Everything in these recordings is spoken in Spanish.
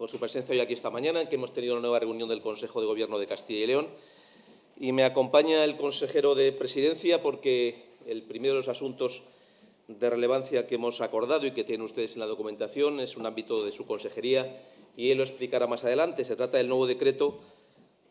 por su presencia hoy aquí esta mañana, en que hemos tenido una nueva reunión del Consejo de Gobierno de Castilla y León. Y me acompaña el consejero de Presidencia porque el primero de los asuntos de relevancia que hemos acordado y que tienen ustedes en la documentación es un ámbito de su consejería y él lo explicará más adelante. Se trata del nuevo decreto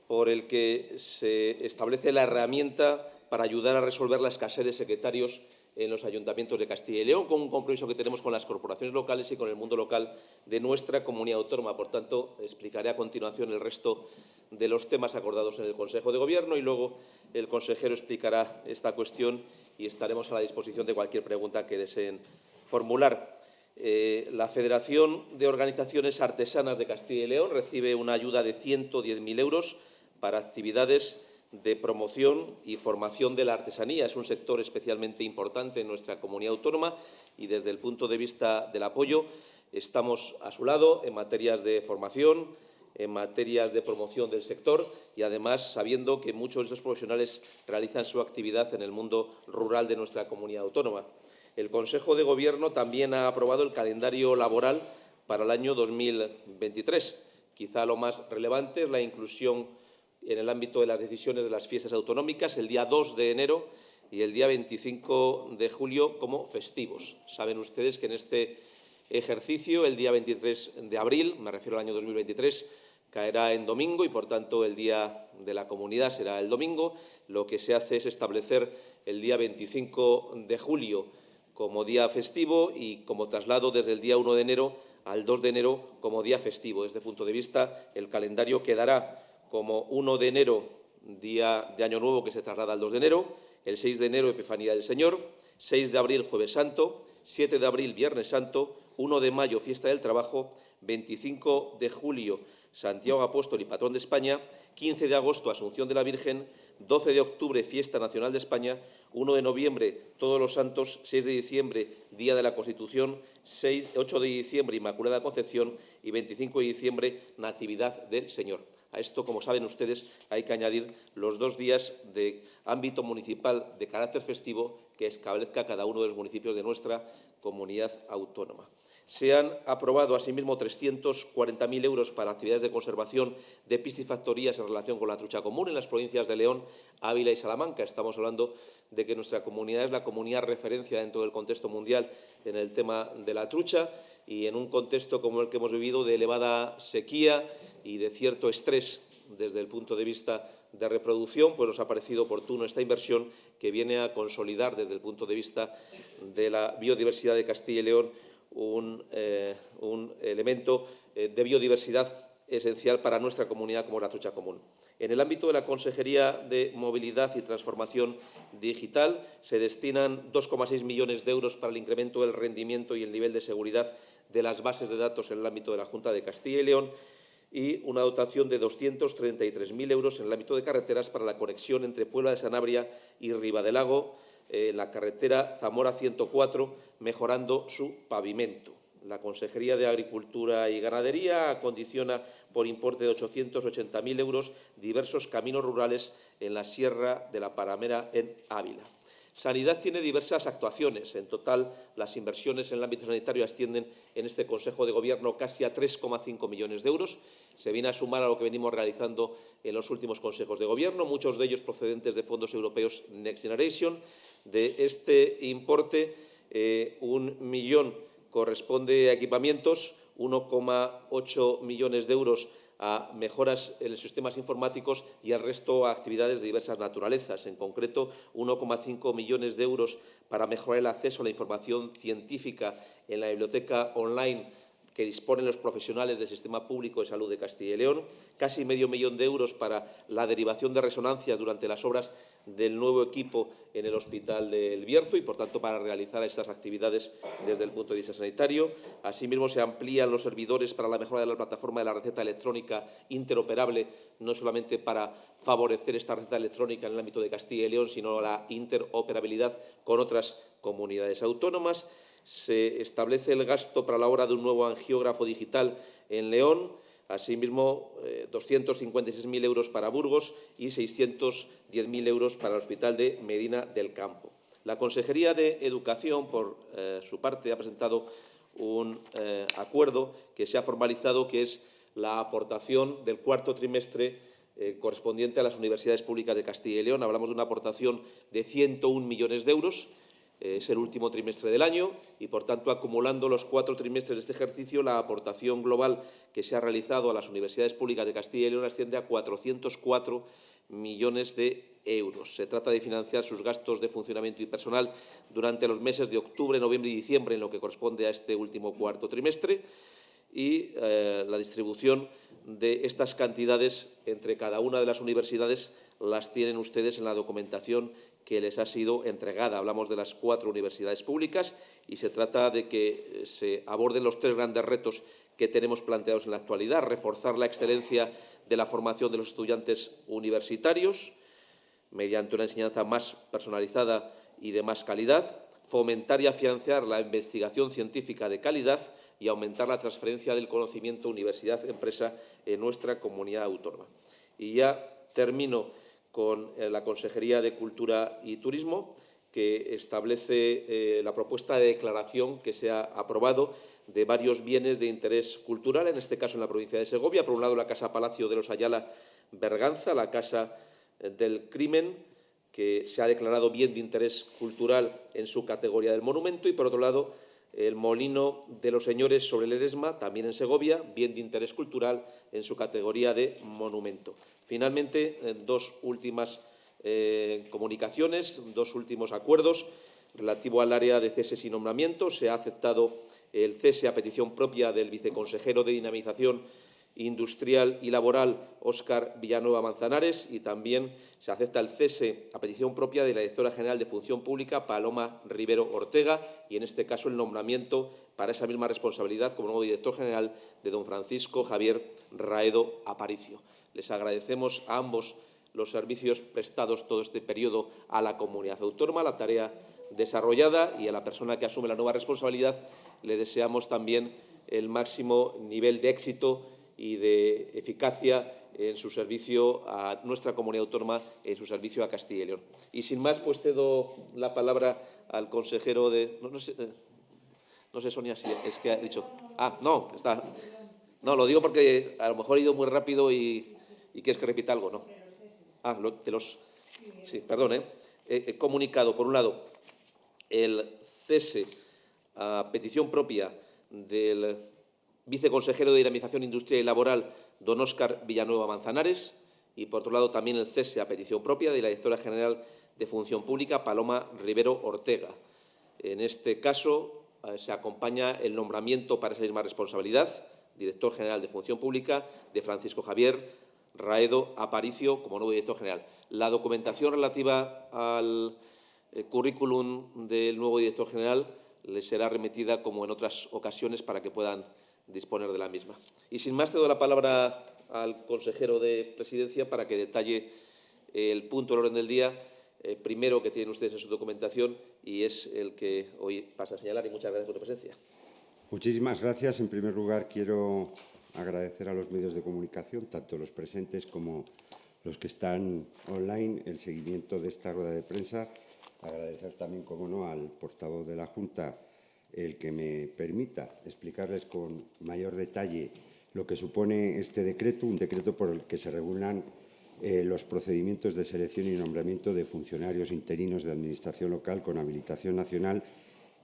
por el que se establece la herramienta para ayudar a resolver la escasez de secretarios en los ayuntamientos de Castilla y León, con un compromiso que tenemos con las corporaciones locales y con el mundo local de nuestra comunidad autónoma. Por tanto, explicaré a continuación el resto de los temas acordados en el Consejo de Gobierno y luego el consejero explicará esta cuestión y estaremos a la disposición de cualquier pregunta que deseen formular. Eh, la Federación de Organizaciones Artesanas de Castilla y León recibe una ayuda de 110.000 euros para actividades de promoción y formación de la artesanía. Es un sector especialmente importante en nuestra comunidad autónoma y desde el punto de vista del apoyo estamos a su lado en materias de formación, en materias de promoción del sector y, además, sabiendo que muchos de estos profesionales realizan su actividad en el mundo rural de nuestra comunidad autónoma. El Consejo de Gobierno también ha aprobado el calendario laboral para el año 2023. Quizá lo más relevante es la inclusión en el ámbito de las decisiones de las fiestas autonómicas, el día 2 de enero y el día 25 de julio como festivos. Saben ustedes que en este ejercicio, el día 23 de abril, me refiero al año 2023, caerá en domingo y, por tanto, el Día de la Comunidad será el domingo. Lo que se hace es establecer el día 25 de julio como día festivo y como traslado desde el día 1 de enero al 2 de enero como día festivo. Desde este punto de vista, el calendario quedará como 1 de enero, día de Año Nuevo, que se traslada al 2 de enero, el 6 de enero, Epifanía del Señor, 6 de abril, Jueves Santo, 7 de abril, Viernes Santo, 1 de mayo, Fiesta del Trabajo, 25 de julio, Santiago Apóstol y Patrón de España, 15 de agosto, Asunción de la Virgen, 12 de octubre, Fiesta Nacional de España, 1 de noviembre, Todos los Santos, 6 de diciembre, Día de la Constitución, 8 de diciembre, Inmaculada Concepción y 25 de diciembre, Natividad del Señor. A esto, como saben ustedes, hay que añadir los dos días de ámbito municipal de carácter festivo que establezca cada uno de los municipios de nuestra comunidad autónoma. Se han aprobado asimismo 340.000 euros para actividades de conservación de piscifactorías en relación con la trucha común en las provincias de León, Ávila y Salamanca. Estamos hablando de que nuestra comunidad es la comunidad referencia dentro del contexto mundial en el tema de la trucha y en un contexto como el que hemos vivido de elevada sequía y de cierto estrés desde el punto de vista de reproducción, pues nos ha parecido oportuno esta inversión que viene a consolidar desde el punto de vista de la biodiversidad de Castilla y León un, eh, elemento eh, de biodiversidad esencial para nuestra comunidad como la trucha común. En el ámbito de la Consejería de Movilidad y Transformación Digital se destinan 2,6 millones de euros para el incremento del rendimiento y el nivel de seguridad de las bases de datos en el ámbito de la Junta de Castilla y León y una dotación de 233.000 euros en el ámbito de carreteras para la conexión entre Puebla de Sanabria y Ribadelago, eh, la carretera Zamora 104, mejorando su pavimento. La Consejería de Agricultura y Ganadería acondiciona por importe de 880.000 euros diversos caminos rurales en la Sierra de la Paramera en Ávila. Sanidad tiene diversas actuaciones. En total, las inversiones en el ámbito sanitario ascienden en este Consejo de Gobierno casi a 3,5 millones de euros. Se viene a sumar a lo que venimos realizando en los últimos consejos de Gobierno, muchos de ellos procedentes de fondos europeos Next Generation. De este importe, eh, un millón corresponde a equipamientos, 1,8 millones de euros a mejoras en los sistemas informáticos y al resto a actividades de diversas naturalezas. En concreto, 1,5 millones de euros para mejorar el acceso a la información científica en la biblioteca online que disponen los profesionales del Sistema Público de Salud de Castilla y León, casi medio millón de euros para la derivación de resonancias durante las obras del nuevo equipo en el Hospital del Bierzo y, por tanto, para realizar estas actividades desde el punto de vista sanitario. Asimismo, se amplían los servidores para la mejora de la plataforma de la receta electrónica interoperable, no solamente para favorecer esta receta electrónica en el ámbito de Castilla y León, sino la interoperabilidad con otras comunidades autónomas se establece el gasto para la obra de un nuevo angiógrafo digital en León, asimismo 256.000 eh, euros para Burgos y 610.000 euros para el Hospital de Medina del Campo. La Consejería de Educación, por eh, su parte, ha presentado un eh, acuerdo que se ha formalizado, que es la aportación del cuarto trimestre eh, correspondiente a las universidades públicas de Castilla y León. Hablamos de una aportación de 101 millones de euros. Eh, es el último trimestre del año y, por tanto, acumulando los cuatro trimestres de este ejercicio, la aportación global que se ha realizado a las universidades públicas de Castilla y León asciende a 404 millones de euros. Se trata de financiar sus gastos de funcionamiento y personal durante los meses de octubre, noviembre y diciembre, en lo que corresponde a este último cuarto trimestre, y eh, la distribución de estas cantidades entre cada una de las universidades las tienen ustedes en la documentación que les ha sido entregada. Hablamos de las cuatro universidades públicas y se trata de que se aborden los tres grandes retos que tenemos planteados en la actualidad. Reforzar la excelencia de la formación de los estudiantes universitarios mediante una enseñanza más personalizada y de más calidad. Fomentar y afianzar la investigación científica de calidad y aumentar la transferencia del conocimiento universidad-empresa en nuestra comunidad autónoma. Y ya termino con eh, la Consejería de Cultura y Turismo, que establece eh, la propuesta de declaración que se ha aprobado de varios bienes de interés cultural, en este caso en la provincia de Segovia. Por un lado, la Casa Palacio de los Ayala Berganza, la Casa del Crimen, que se ha declarado bien de interés cultural en su categoría del monumento, y, por otro lado, el Molino de los Señores sobre el Eresma, también en Segovia, bien de interés cultural en su categoría de monumento. Finalmente, dos últimas eh, comunicaciones, dos últimos acuerdos relativo al área de ceses y nombramientos. Se ha aceptado el cese a petición propia del viceconsejero de Dinamización Industrial y Laboral, Óscar Villanueva Manzanares, y también se acepta el cese a petición propia de la directora general de Función Pública, Paloma Rivero Ortega, y en este caso el nombramiento para esa misma responsabilidad como nuevo director general de don Francisco Javier Raedo Aparicio. Les agradecemos a ambos los servicios prestados todo este periodo a la comunidad autónoma, la tarea desarrollada y a la persona que asume la nueva responsabilidad le deseamos también el máximo nivel de éxito y de eficacia en su servicio a nuestra comunidad autónoma, en su servicio a Castilla y León. Y sin más, pues cedo la palabra al consejero de... No, sé, eh, no sé, Sonia, si es que ha dicho... Ah, no, está... No, lo digo porque a lo mejor he ido muy rápido y, quieres que repita algo, ¿no? Ah, de los... Sí, perdón, ¿eh? He comunicado, por un lado, el cese a petición propia del viceconsejero de Dinamización Industrial y Laboral, don Óscar Villanueva Manzanares, y, por otro lado, también el cese a petición propia de la directora general de Función Pública, Paloma Rivero Ortega. En este caso, eh, se acompaña el nombramiento para esa misma responsabilidad, director general de Función Pública, de Francisco Javier Raedo Aparicio como nuevo director general. La documentación relativa al eh, currículum del nuevo director general le será remitida, como en otras ocasiones, para que puedan disponer de la misma. Y sin más, te doy la palabra al consejero de Presidencia para que detalle el punto del orden del día, eh, primero que tienen ustedes en su documentación y es el que hoy pasa a señalar. Y muchas gracias por tu presencia. Muchísimas gracias. En primer lugar, quiero agradecer a los medios de comunicación, tanto los presentes como los que están online, el seguimiento de esta rueda de prensa. Agradecer también, como no, al portavoz de la Junta, el que me permita explicarles con mayor detalle lo que supone este decreto, un decreto por el que se regulan eh, los procedimientos de selección y nombramiento de funcionarios interinos de Administración local con habilitación nacional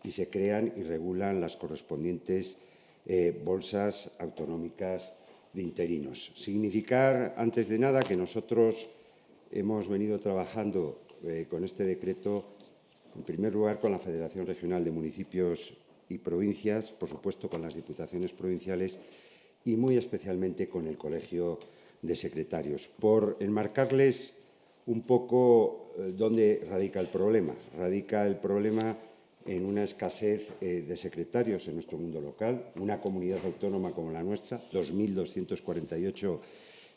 y se crean y regulan las correspondientes eh, bolsas autonómicas de interinos. Significar, antes de nada, que nosotros hemos venido trabajando eh, con este decreto en primer lugar, con la Federación Regional de Municipios y Provincias, por supuesto, con las diputaciones provinciales y muy especialmente con el Colegio de Secretarios, por enmarcarles un poco eh, dónde radica el problema. Radica el problema en una escasez eh, de secretarios en nuestro mundo local, una comunidad autónoma como la nuestra, 2.248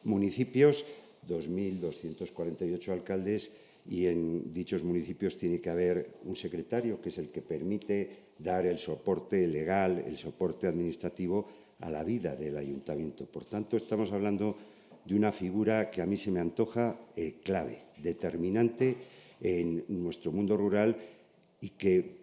municipios, 2.248 alcaldes y en dichos municipios tiene que haber un secretario que es el que permite dar el soporte legal, el soporte administrativo a la vida del ayuntamiento. Por tanto, estamos hablando de una figura que a mí se me antoja eh, clave, determinante en nuestro mundo rural y que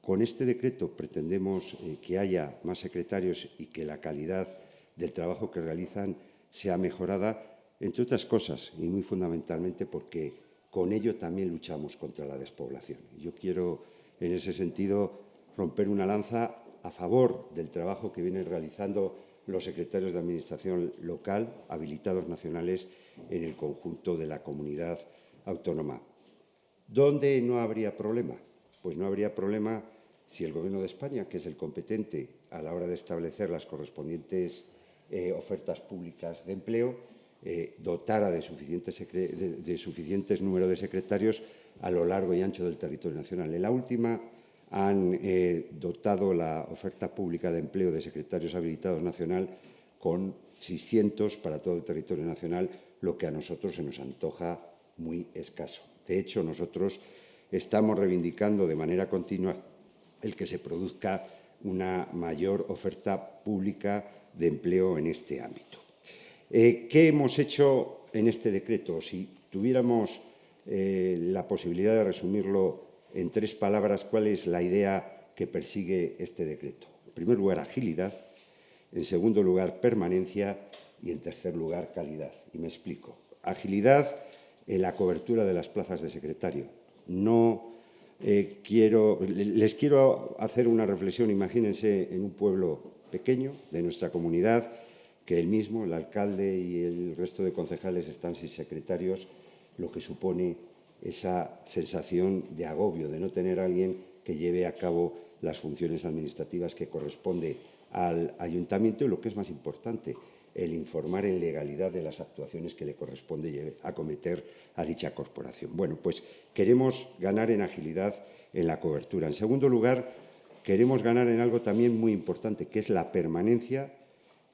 con este decreto pretendemos eh, que haya más secretarios y que la calidad del trabajo que realizan sea mejorada, entre otras cosas, y muy fundamentalmente porque con ello también luchamos contra la despoblación. Yo quiero, en ese sentido, romper una lanza a favor del trabajo que vienen realizando los secretarios de Administración local, habilitados nacionales en el conjunto de la comunidad autónoma. ¿Dónde no habría problema? Pues no habría problema si el Gobierno de España, que es el competente a la hora de establecer las correspondientes eh, ofertas públicas de empleo, eh, dotara de, suficientes, de, número de secretarios a lo largo y ancho del territorio nacional. En la última han eh, dotado la oferta pública de empleo de secretarios habilitados nacional con 600 para todo el territorio nacional, lo que a nosotros se nos antoja muy escaso. De hecho, nosotros estamos reivindicando de manera continua el que se produzca una mayor oferta pública de empleo en este ámbito. Eh, ¿Qué hemos hecho en este decreto? Si tuviéramos eh, la posibilidad de resumirlo en tres palabras, ¿cuál es la idea que persigue este decreto? En primer lugar, agilidad. En segundo lugar, permanencia. Y en tercer lugar, calidad. Y me explico. Agilidad en la cobertura de las plazas de secretario. No eh, quiero, les quiero hacer una reflexión. Imagínense en un pueblo pequeño de nuestra comunidad que el mismo, el alcalde y el resto de concejales están sin secretarios, lo que supone esa sensación de agobio, de no tener a alguien que lleve a cabo las funciones administrativas que corresponde al ayuntamiento y lo que es más importante, el informar en legalidad de las actuaciones que le corresponde acometer a dicha corporación. Bueno, pues queremos ganar en agilidad en la cobertura. En segundo lugar, queremos ganar en algo también muy importante, que es la permanencia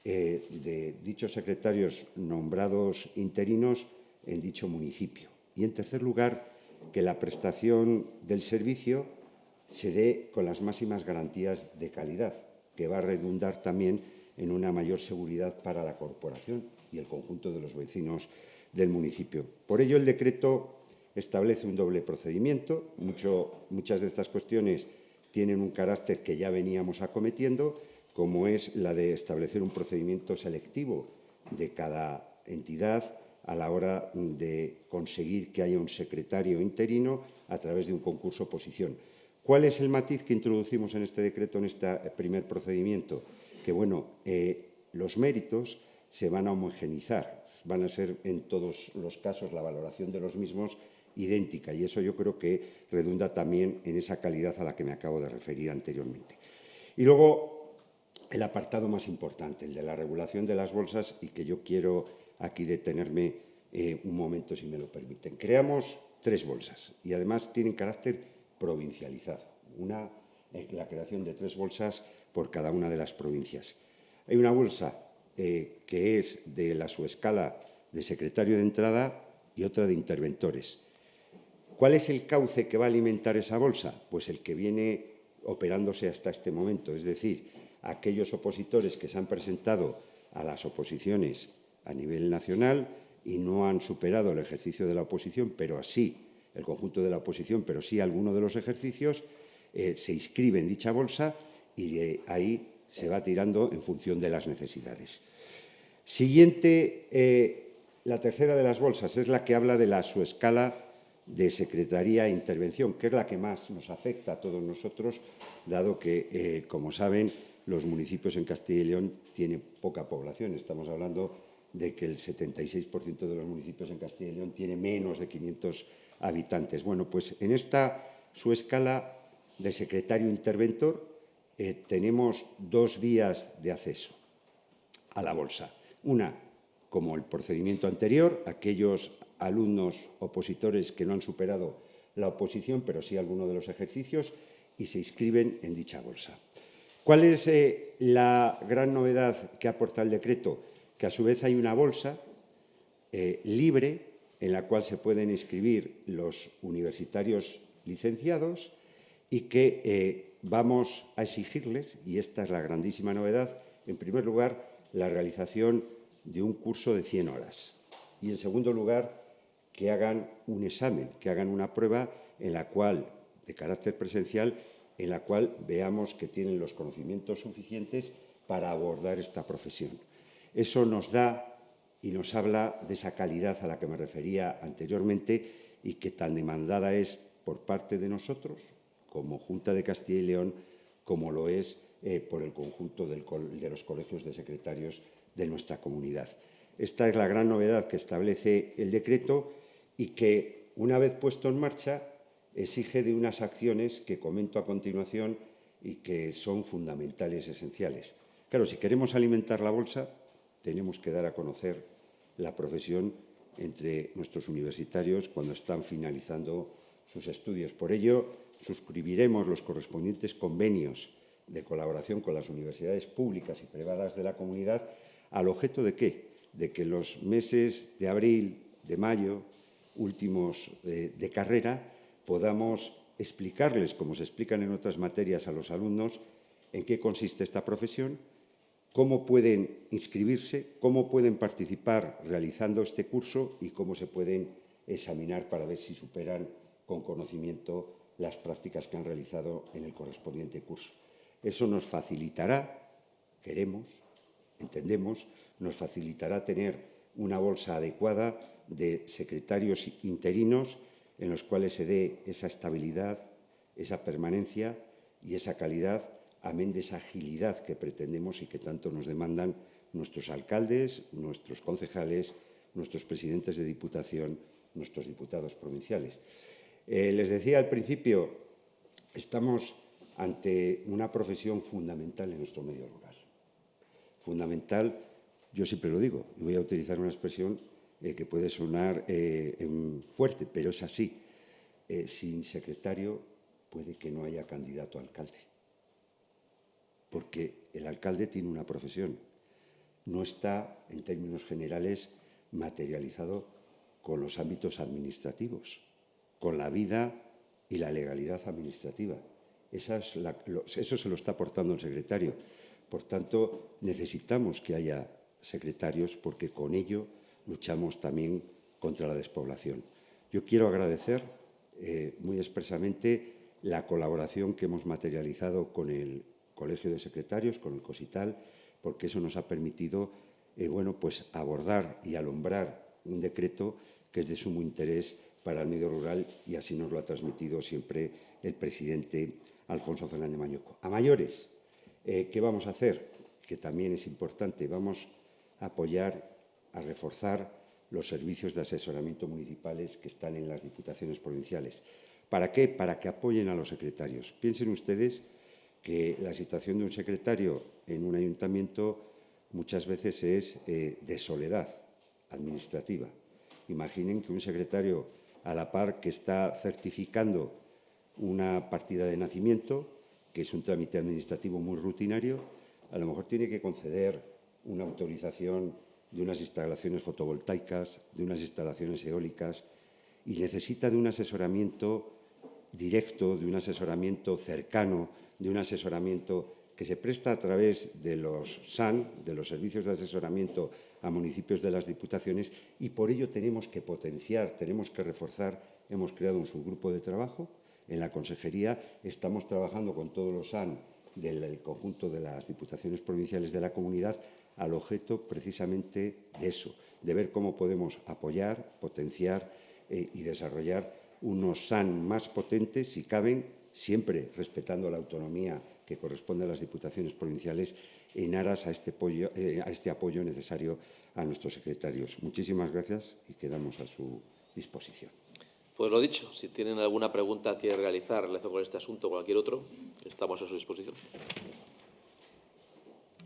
eh, de dichos secretarios nombrados interinos en dicho municipio. Y, en tercer lugar, que la prestación del servicio se dé con las máximas garantías de calidad, que va a redundar también en una mayor seguridad para la corporación y el conjunto de los vecinos del municipio. Por ello, el decreto establece un doble procedimiento. muchas de estas cuestiones tienen un carácter que ya veníamos acometiendo, como es la de establecer un procedimiento selectivo de cada entidad a la hora de conseguir que haya un secretario interino a través de un concurso oposición. ¿Cuál es el matiz que introducimos en este decreto, en este primer procedimiento? que bueno, eh, los méritos se van a homogenizar, van a ser en todos los casos la valoración de los mismos idéntica y eso yo creo que redunda también en esa calidad a la que me acabo de referir anteriormente. Y luego el apartado más importante, el de la regulación de las bolsas y que yo quiero aquí detenerme eh, un momento si me lo permiten. Creamos tres bolsas y además tienen carácter provincializado. Una, eh, la creación de tres bolsas por cada una de las provincias. Hay una bolsa eh, que es de la subescala de secretario de entrada y otra de interventores. ¿Cuál es el cauce que va a alimentar esa bolsa? Pues el que viene operándose hasta este momento, es decir, aquellos opositores que se han presentado a las oposiciones a nivel nacional y no han superado el ejercicio de la oposición, pero así el conjunto de la oposición, pero sí alguno de los ejercicios, eh, se inscribe en dicha bolsa y de ahí se va tirando en función de las necesidades. Siguiente, eh, la tercera de las bolsas es la que habla de la subescala de Secretaría e Intervención, que es la que más nos afecta a todos nosotros, dado que, eh, como saben, los municipios en Castilla y León tienen poca población. Estamos hablando de que el 76% de los municipios en Castilla y León tiene menos de 500 habitantes. Bueno, pues en esta su escala de secretario interventor eh, tenemos dos vías de acceso a la bolsa. Una, como el procedimiento anterior, aquellos alumnos opositores que no han superado la oposición, pero sí alguno de los ejercicios, y se inscriben en dicha bolsa. ¿Cuál es eh, la gran novedad que aporta el decreto? Que a su vez hay una bolsa eh, libre en la cual se pueden inscribir los universitarios licenciados y que eh, vamos a exigirles, y esta es la grandísima novedad, en primer lugar, la realización de un curso de 100 horas y, en segundo lugar, que hagan un examen, que hagan una prueba en la cual, de carácter presencial, en la cual veamos que tienen los conocimientos suficientes para abordar esta profesión. Eso nos da y nos habla de esa calidad a la que me refería anteriormente y que tan demandada es por parte de nosotros, como Junta de Castilla y León, como lo es eh, por el conjunto de los colegios de secretarios de nuestra comunidad. Esta es la gran novedad que establece el decreto y que, una vez puesto en marcha, exige de unas acciones que comento a continuación y que son fundamentales, esenciales. Claro, si queremos alimentar la bolsa, tenemos que dar a conocer la profesión entre nuestros universitarios cuando están finalizando sus estudios. Por ello, suscribiremos los correspondientes convenios de colaboración con las universidades públicas y privadas de la comunidad al objeto de qué? De que los meses de abril, de mayo, últimos de, de carrera, podamos explicarles, como se explican en otras materias a los alumnos, en qué consiste esta profesión, cómo pueden inscribirse, cómo pueden participar realizando este curso y cómo se pueden examinar para ver si superan con conocimiento las prácticas que han realizado en el correspondiente curso. Eso nos facilitará, queremos, entendemos, nos facilitará tener una bolsa adecuada de secretarios interinos en los cuales se dé esa estabilidad, esa permanencia y esa calidad, amén de esa agilidad que pretendemos y que tanto nos demandan nuestros alcaldes, nuestros concejales, nuestros presidentes de diputación, nuestros diputados provinciales. Eh, les decía al principio, estamos ante una profesión fundamental en nuestro medio rural. Fundamental, yo siempre lo digo, y voy a utilizar una expresión eh, que puede sonar eh, fuerte, pero es así. Eh, sin secretario puede que no haya candidato a alcalde, porque el alcalde tiene una profesión, no está, en términos generales, materializado con los ámbitos administrativos, con la vida y la legalidad administrativa. eso se lo está aportando el secretario. Por tanto, necesitamos que haya secretarios porque con ello luchamos también contra la despoblación. Yo quiero agradecer eh, muy expresamente la colaboración que hemos materializado con el Colegio de Secretarios, con el COSITAL, porque eso nos ha permitido eh, bueno, pues abordar y alumbrar un decreto que es de sumo interés para el medio rural y así nos lo ha transmitido siempre el presidente Alfonso Fernández Mañuco. A mayores, eh, ¿qué vamos a hacer? Que también es importante, vamos a apoyar a reforzar los servicios de asesoramiento municipales que están en las diputaciones provinciales. ¿Para qué? Para que apoyen a los secretarios. Piensen ustedes que la situación de un secretario en un ayuntamiento muchas veces es eh, de soledad administrativa. Imaginen que un secretario, a la par que está certificando una partida de nacimiento, que es un trámite administrativo muy rutinario, a lo mejor tiene que conceder una autorización de unas instalaciones fotovoltaicas, de unas instalaciones eólicas y necesita de un asesoramiento directo, de un asesoramiento cercano, de un asesoramiento que se presta a través de los SAN, de los servicios de asesoramiento a municipios de las diputaciones y por ello tenemos que potenciar, tenemos que reforzar. Hemos creado un subgrupo de trabajo en la consejería, estamos trabajando con todos los SAN del conjunto de las diputaciones provinciales de la comunidad al objeto precisamente de eso, de ver cómo podemos apoyar, potenciar eh, y desarrollar unos SAN más potentes, si caben, siempre respetando la autonomía que corresponde a las diputaciones provinciales en aras a este, apoyo, eh, a este apoyo necesario a nuestros secretarios. Muchísimas gracias y quedamos a su disposición. Pues lo dicho, si tienen alguna pregunta que realizar con este asunto o cualquier otro, estamos a su disposición.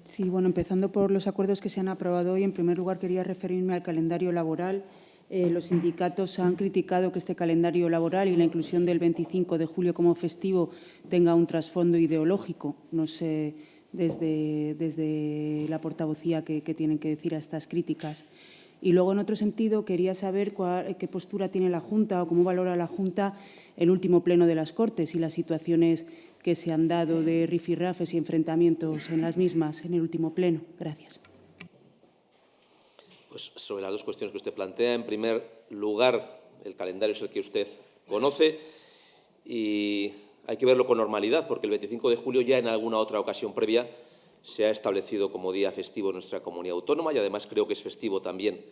Sí, bueno, empezando por los acuerdos que se han aprobado hoy, en primer lugar quería referirme al calendario laboral. Eh, los sindicatos han criticado que este calendario laboral y la inclusión del 25 de julio como festivo tenga un trasfondo ideológico. No sé desde, desde la portavocía qué tienen que decir a estas críticas. Y luego, en otro sentido, quería saber qué postura tiene la Junta o cómo valora la Junta el último pleno de las Cortes y las situaciones que se han dado de rifirrafes y enfrentamientos en las mismas en el último pleno. Gracias. Pues sobre las dos cuestiones que usted plantea, en primer lugar, el calendario es el que usted conoce y hay que verlo con normalidad, porque el 25 de julio ya en alguna otra ocasión previa se ha establecido como día festivo en nuestra comunidad autónoma y además creo que es festivo también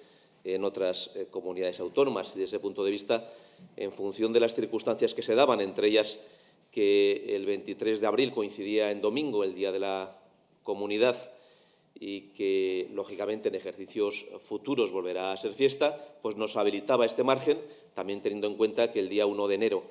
en otras eh, comunidades autónomas y desde ese punto de vista, en función de las circunstancias que se daban, entre ellas que el 23 de abril coincidía en domingo, el Día de la Comunidad, y que, lógicamente, en ejercicios futuros volverá a ser fiesta, pues nos habilitaba este margen, también teniendo en cuenta que el día 1 de enero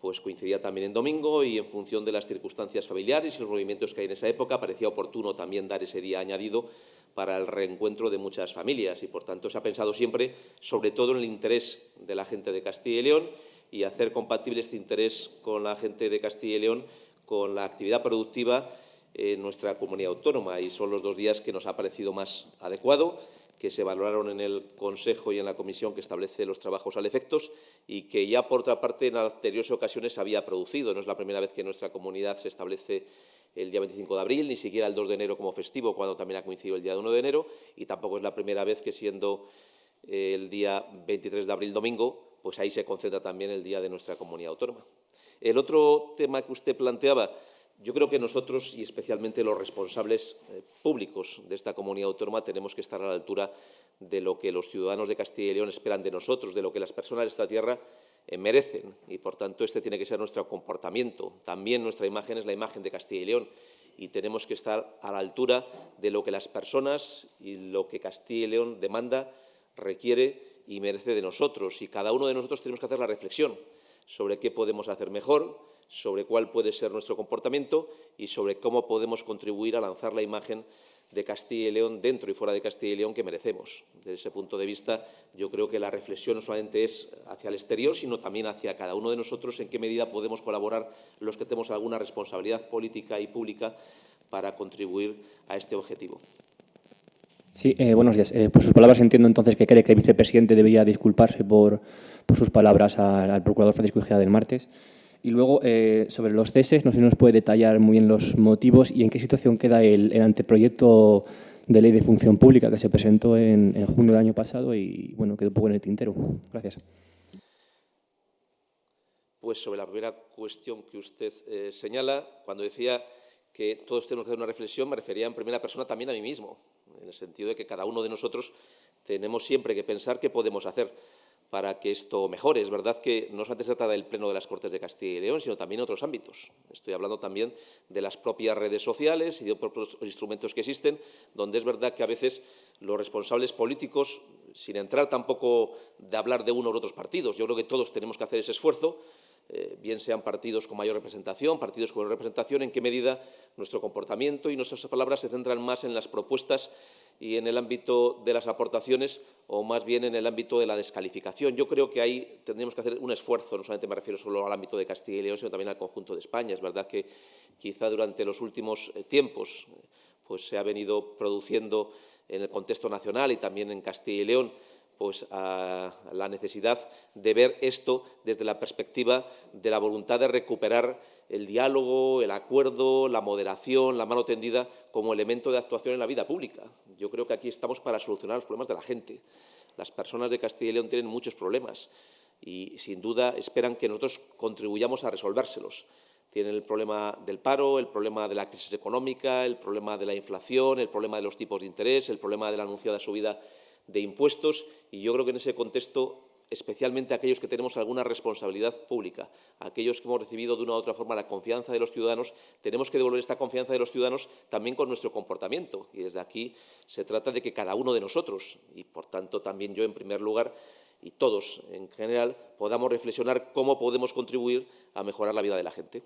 pues coincidía también en domingo y en función de las circunstancias familiares y los movimientos que hay en esa época, parecía oportuno también dar ese día añadido para el reencuentro de muchas familias y, por tanto, se ha pensado siempre, sobre todo, en el interés de la gente de Castilla y León y hacer compatible este interés con la gente de Castilla y León con la actividad productiva en nuestra comunidad autónoma y son los dos días que nos ha parecido más adecuado, que se valoraron en el Consejo y en la Comisión que establece los trabajos al efectos y que ya, por otra parte, en anteriores ocasiones se había producido. No es la primera vez que nuestra comunidad se establece el día 25 de abril, ni siquiera el 2 de enero como festivo, cuando también ha coincidido el día 1 de enero, y tampoco es la primera vez que, siendo el día 23 de abril domingo, pues ahí se concentra también el día de nuestra comunidad autónoma. El otro tema que usted planteaba yo creo que nosotros, y especialmente los responsables eh, públicos de esta comunidad autónoma, tenemos que estar a la altura de lo que los ciudadanos de Castilla y León esperan de nosotros, de lo que las personas de esta tierra eh, merecen. Y, por tanto, este tiene que ser nuestro comportamiento. También nuestra imagen es la imagen de Castilla y León y tenemos que estar a la altura de lo que las personas y lo que Castilla y León demanda, requiere y merece de nosotros. Y cada uno de nosotros tenemos que hacer la reflexión sobre qué podemos hacer mejor, sobre cuál puede ser nuestro comportamiento y sobre cómo podemos contribuir a lanzar la imagen de Castilla y León dentro y fuera de Castilla y León que merecemos. Desde ese punto de vista, yo creo que la reflexión no solamente es hacia el exterior, sino también hacia cada uno de nosotros en qué medida podemos colaborar los que tenemos alguna responsabilidad política y pública para contribuir a este objetivo. Sí, eh, buenos días. Eh, por sus palabras entiendo entonces que cree que el vicepresidente debería disculparse por, sus palabras al, procurador Francisco Igea del martes. Y luego, eh, sobre los ceses, no sé si nos puede detallar muy bien los motivos y en qué situación queda el, anteproyecto de ley de función pública que se presentó en, junio del año pasado y, bueno, quedó un poco en el tintero. Gracias. Pues sobre la primera cuestión que usted señala, cuando decía que todos tenemos que hacer una reflexión, me refería en primera persona también a mí mismo, en el sentido de que cada uno de nosotros tenemos siempre que pensar qué podemos hacer para que esto mejore. Es verdad que no solamente se trata del Pleno de las Cortes de Castilla y León, sino también en otros ámbitos. Estoy hablando también de las propias redes sociales y de otros instrumentos que existen, donde es verdad que a veces los responsables políticos, sin entrar tampoco de hablar de unos u otros partidos, yo creo que todos tenemos que hacer ese esfuerzo, eh, bien sean partidos con mayor representación, partidos con menor representación, en qué medida nuestro comportamiento y nuestras palabras se centran más en las propuestas y en el ámbito de las aportaciones o más bien en el ámbito de la descalificación. Yo creo que ahí tendríamos que hacer un esfuerzo, no solamente me refiero solo al ámbito de Castilla y León, sino también al conjunto de España. Es verdad que quizá durante los últimos eh, tiempos pues, se ha venido produciendo en el contexto nacional y también en Castilla y León pues, a la necesidad de ver esto desde la perspectiva de la voluntad de recuperar el diálogo, el acuerdo, la moderación, la mano tendida como elemento de actuación en la vida pública. Yo creo que aquí estamos para solucionar los problemas de la gente. Las personas de Castilla y León tienen muchos problemas y, sin duda, esperan que nosotros contribuyamos a resolvérselos. Tienen el problema del paro, el problema de la crisis económica, el problema de la inflación, el problema de los tipos de interés, el problema de la anunciada subida de impuestos y yo creo que en ese contexto especialmente aquellos que tenemos alguna responsabilidad pública, aquellos que hemos recibido de una u otra forma la confianza de los ciudadanos, tenemos que devolver esta confianza de los ciudadanos también con nuestro comportamiento. Y desde aquí se trata de que cada uno de nosotros, y por tanto también yo en primer lugar, y todos en general, podamos reflexionar cómo podemos contribuir a mejorar la vida de la gente.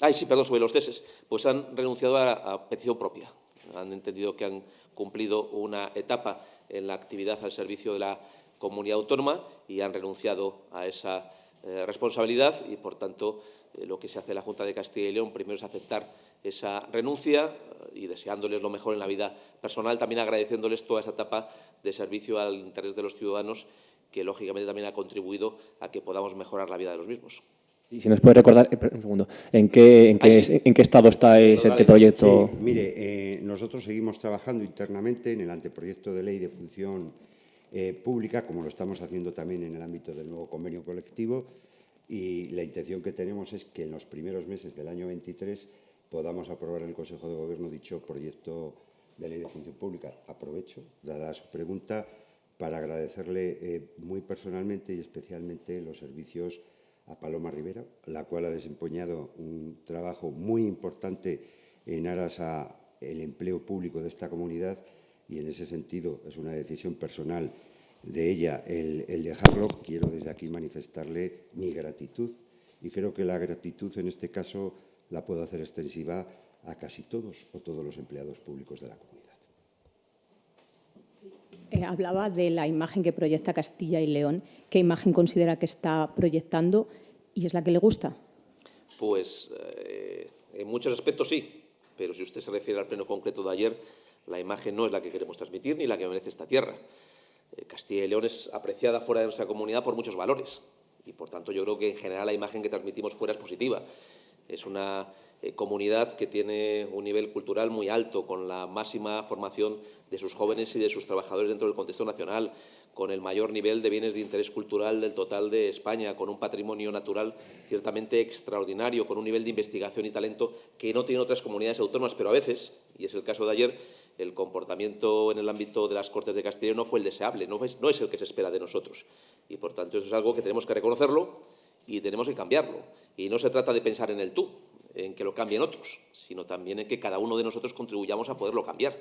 Ay, sí, perdón, sobre los ceses. Pues han renunciado a petición propia han entendido que han cumplido una etapa en la actividad al servicio de la comunidad autónoma y han renunciado a esa eh, responsabilidad y, por tanto, eh, lo que se hace en la Junta de Castilla y León primero es aceptar esa renuncia eh, y deseándoles lo mejor en la vida personal, también agradeciéndoles toda esa etapa de servicio al interés de los ciudadanos que, lógicamente, también ha contribuido a que podamos mejorar la vida de los mismos. Y si nos puede recordar, eh, un segundo, ¿en qué, en qué, ¿en qué estado está ese anteproyecto? Sí, mire, eh, nosotros seguimos trabajando internamente en el anteproyecto de ley de función eh, pública, como lo estamos haciendo también en el ámbito del nuevo convenio colectivo, y la intención que tenemos es que en los primeros meses del año 23 podamos aprobar en el Consejo de Gobierno dicho proyecto de ley de función pública. Aprovecho, dada su pregunta, para agradecerle eh, muy personalmente y especialmente los servicios a Paloma Rivera, la cual ha desempeñado un trabajo muy importante en aras al empleo público de esta comunidad y en ese sentido es una decisión personal de ella el, el dejarlo. Quiero desde aquí manifestarle mi gratitud y creo que la gratitud en este caso la puedo hacer extensiva a casi todos o todos los empleados públicos de la comunidad. Eh, hablaba de la imagen que proyecta Castilla y León. ¿Qué imagen considera que está proyectando y es la que le gusta? Pues eh, en muchos aspectos sí, pero si usted se refiere al pleno concreto de ayer, la imagen no es la que queremos transmitir ni la que merece esta tierra. Eh, Castilla y León es apreciada fuera de nuestra comunidad por muchos valores y, por tanto, yo creo que en general la imagen que transmitimos fuera es positiva. Es una eh, comunidad que tiene un nivel cultural muy alto, con la máxima formación de sus jóvenes y de sus trabajadores dentro del contexto nacional, con el mayor nivel de bienes de interés cultural del total de España, con un patrimonio natural ciertamente extraordinario, con un nivel de investigación y talento que no tienen otras comunidades autónomas, pero a veces, y es el caso de ayer, el comportamiento en el ámbito de las Cortes de Castilla no fue el deseable, no es, no es el que se espera de nosotros. Y, por tanto, eso es algo que tenemos que reconocerlo y tenemos que cambiarlo. Y no se trata de pensar en el tú, en que lo cambien otros, sino también en que cada uno de nosotros contribuyamos a poderlo cambiar.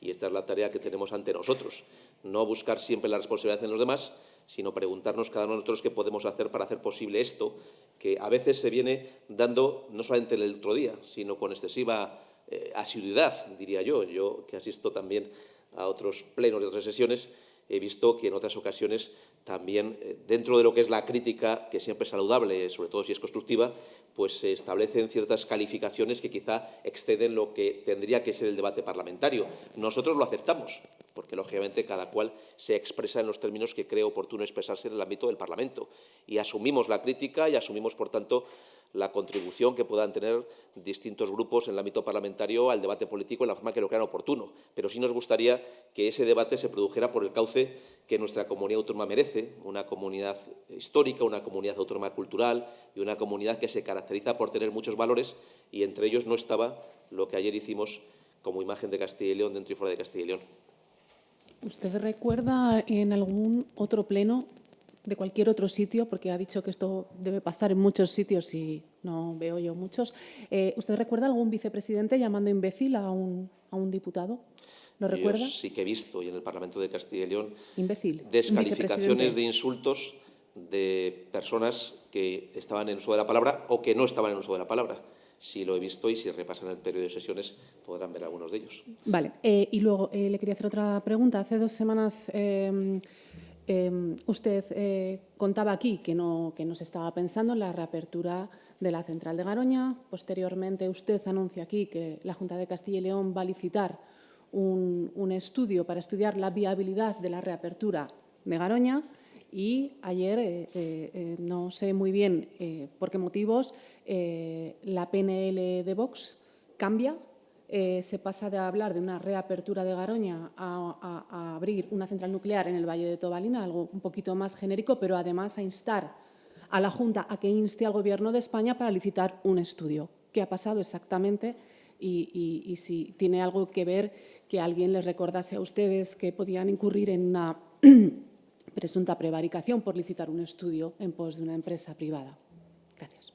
Y esta es la tarea que tenemos ante nosotros. No buscar siempre la responsabilidad en los demás, sino preguntarnos cada uno de nosotros qué podemos hacer para hacer posible esto, que a veces se viene dando no solamente el otro día, sino con excesiva eh, asiduidad, diría yo. Yo que asisto también a otros plenos de otras sesiones, he visto que en otras ocasiones también, eh, dentro de lo que es la crítica, que siempre es saludable, sobre todo si es constructiva, pues se establecen ciertas calificaciones que quizá exceden lo que tendría que ser el debate parlamentario. Nosotros lo aceptamos, porque lógicamente cada cual se expresa en los términos que cree oportuno expresarse en el ámbito del Parlamento. Y asumimos la crítica y asumimos, por tanto, la contribución que puedan tener distintos grupos en el ámbito parlamentario al debate político en la forma que lo crean oportuno. Pero sí nos gustaría que ese debate se produjera por el cauce que nuestra comunidad autónoma merece, una comunidad histórica, una comunidad autónoma cultural y una comunidad que se caracteriza por tener muchos valores y entre ellos no estaba lo que ayer hicimos como imagen de Castilla y León dentro y fuera de Castilla y León. ¿Usted recuerda en algún otro pleno de cualquier otro sitio, porque ha dicho que esto debe pasar en muchos sitios y no veo yo muchos. Eh, ¿Usted recuerda algún vicepresidente llamando imbécil a un, a un diputado? ¿Lo recuerda? Yo sí que he visto, y en el Parlamento de Castilla y León, imbécil. descalificaciones de insultos de personas que estaban en uso de la palabra o que no estaban en uso de la palabra. Sí lo he visto y si repasan el periodo de sesiones podrán ver algunos de ellos. Vale. Eh, y luego eh, le quería hacer otra pregunta. Hace dos semanas Em, usted eh, contaba aquí que no, que no se estaba pensando en la reapertura de la central de Garoña. Posteriormente, usted anuncia aquí que la Junta de Castilla y León va a licitar un, estudio para estudiar la viabilidad de la reapertura de Garoña. Y ayer, eh, eh, no sé muy bien por qué motivos, la PNL de Vox cambia eh, se pasa de hablar de una reapertura de Garoña a, abrir una central nuclear en el Valle de Tobalina, algo un poquito más genérico, pero además a instar a la Junta a que inste al Gobierno de España para licitar un estudio. ¿Qué ha pasado exactamente? Y, si tiene algo que ver que alguien les recordase a ustedes que podían incurrir en una presunta prevaricación por licitar un estudio en pos de una empresa privada. Gracias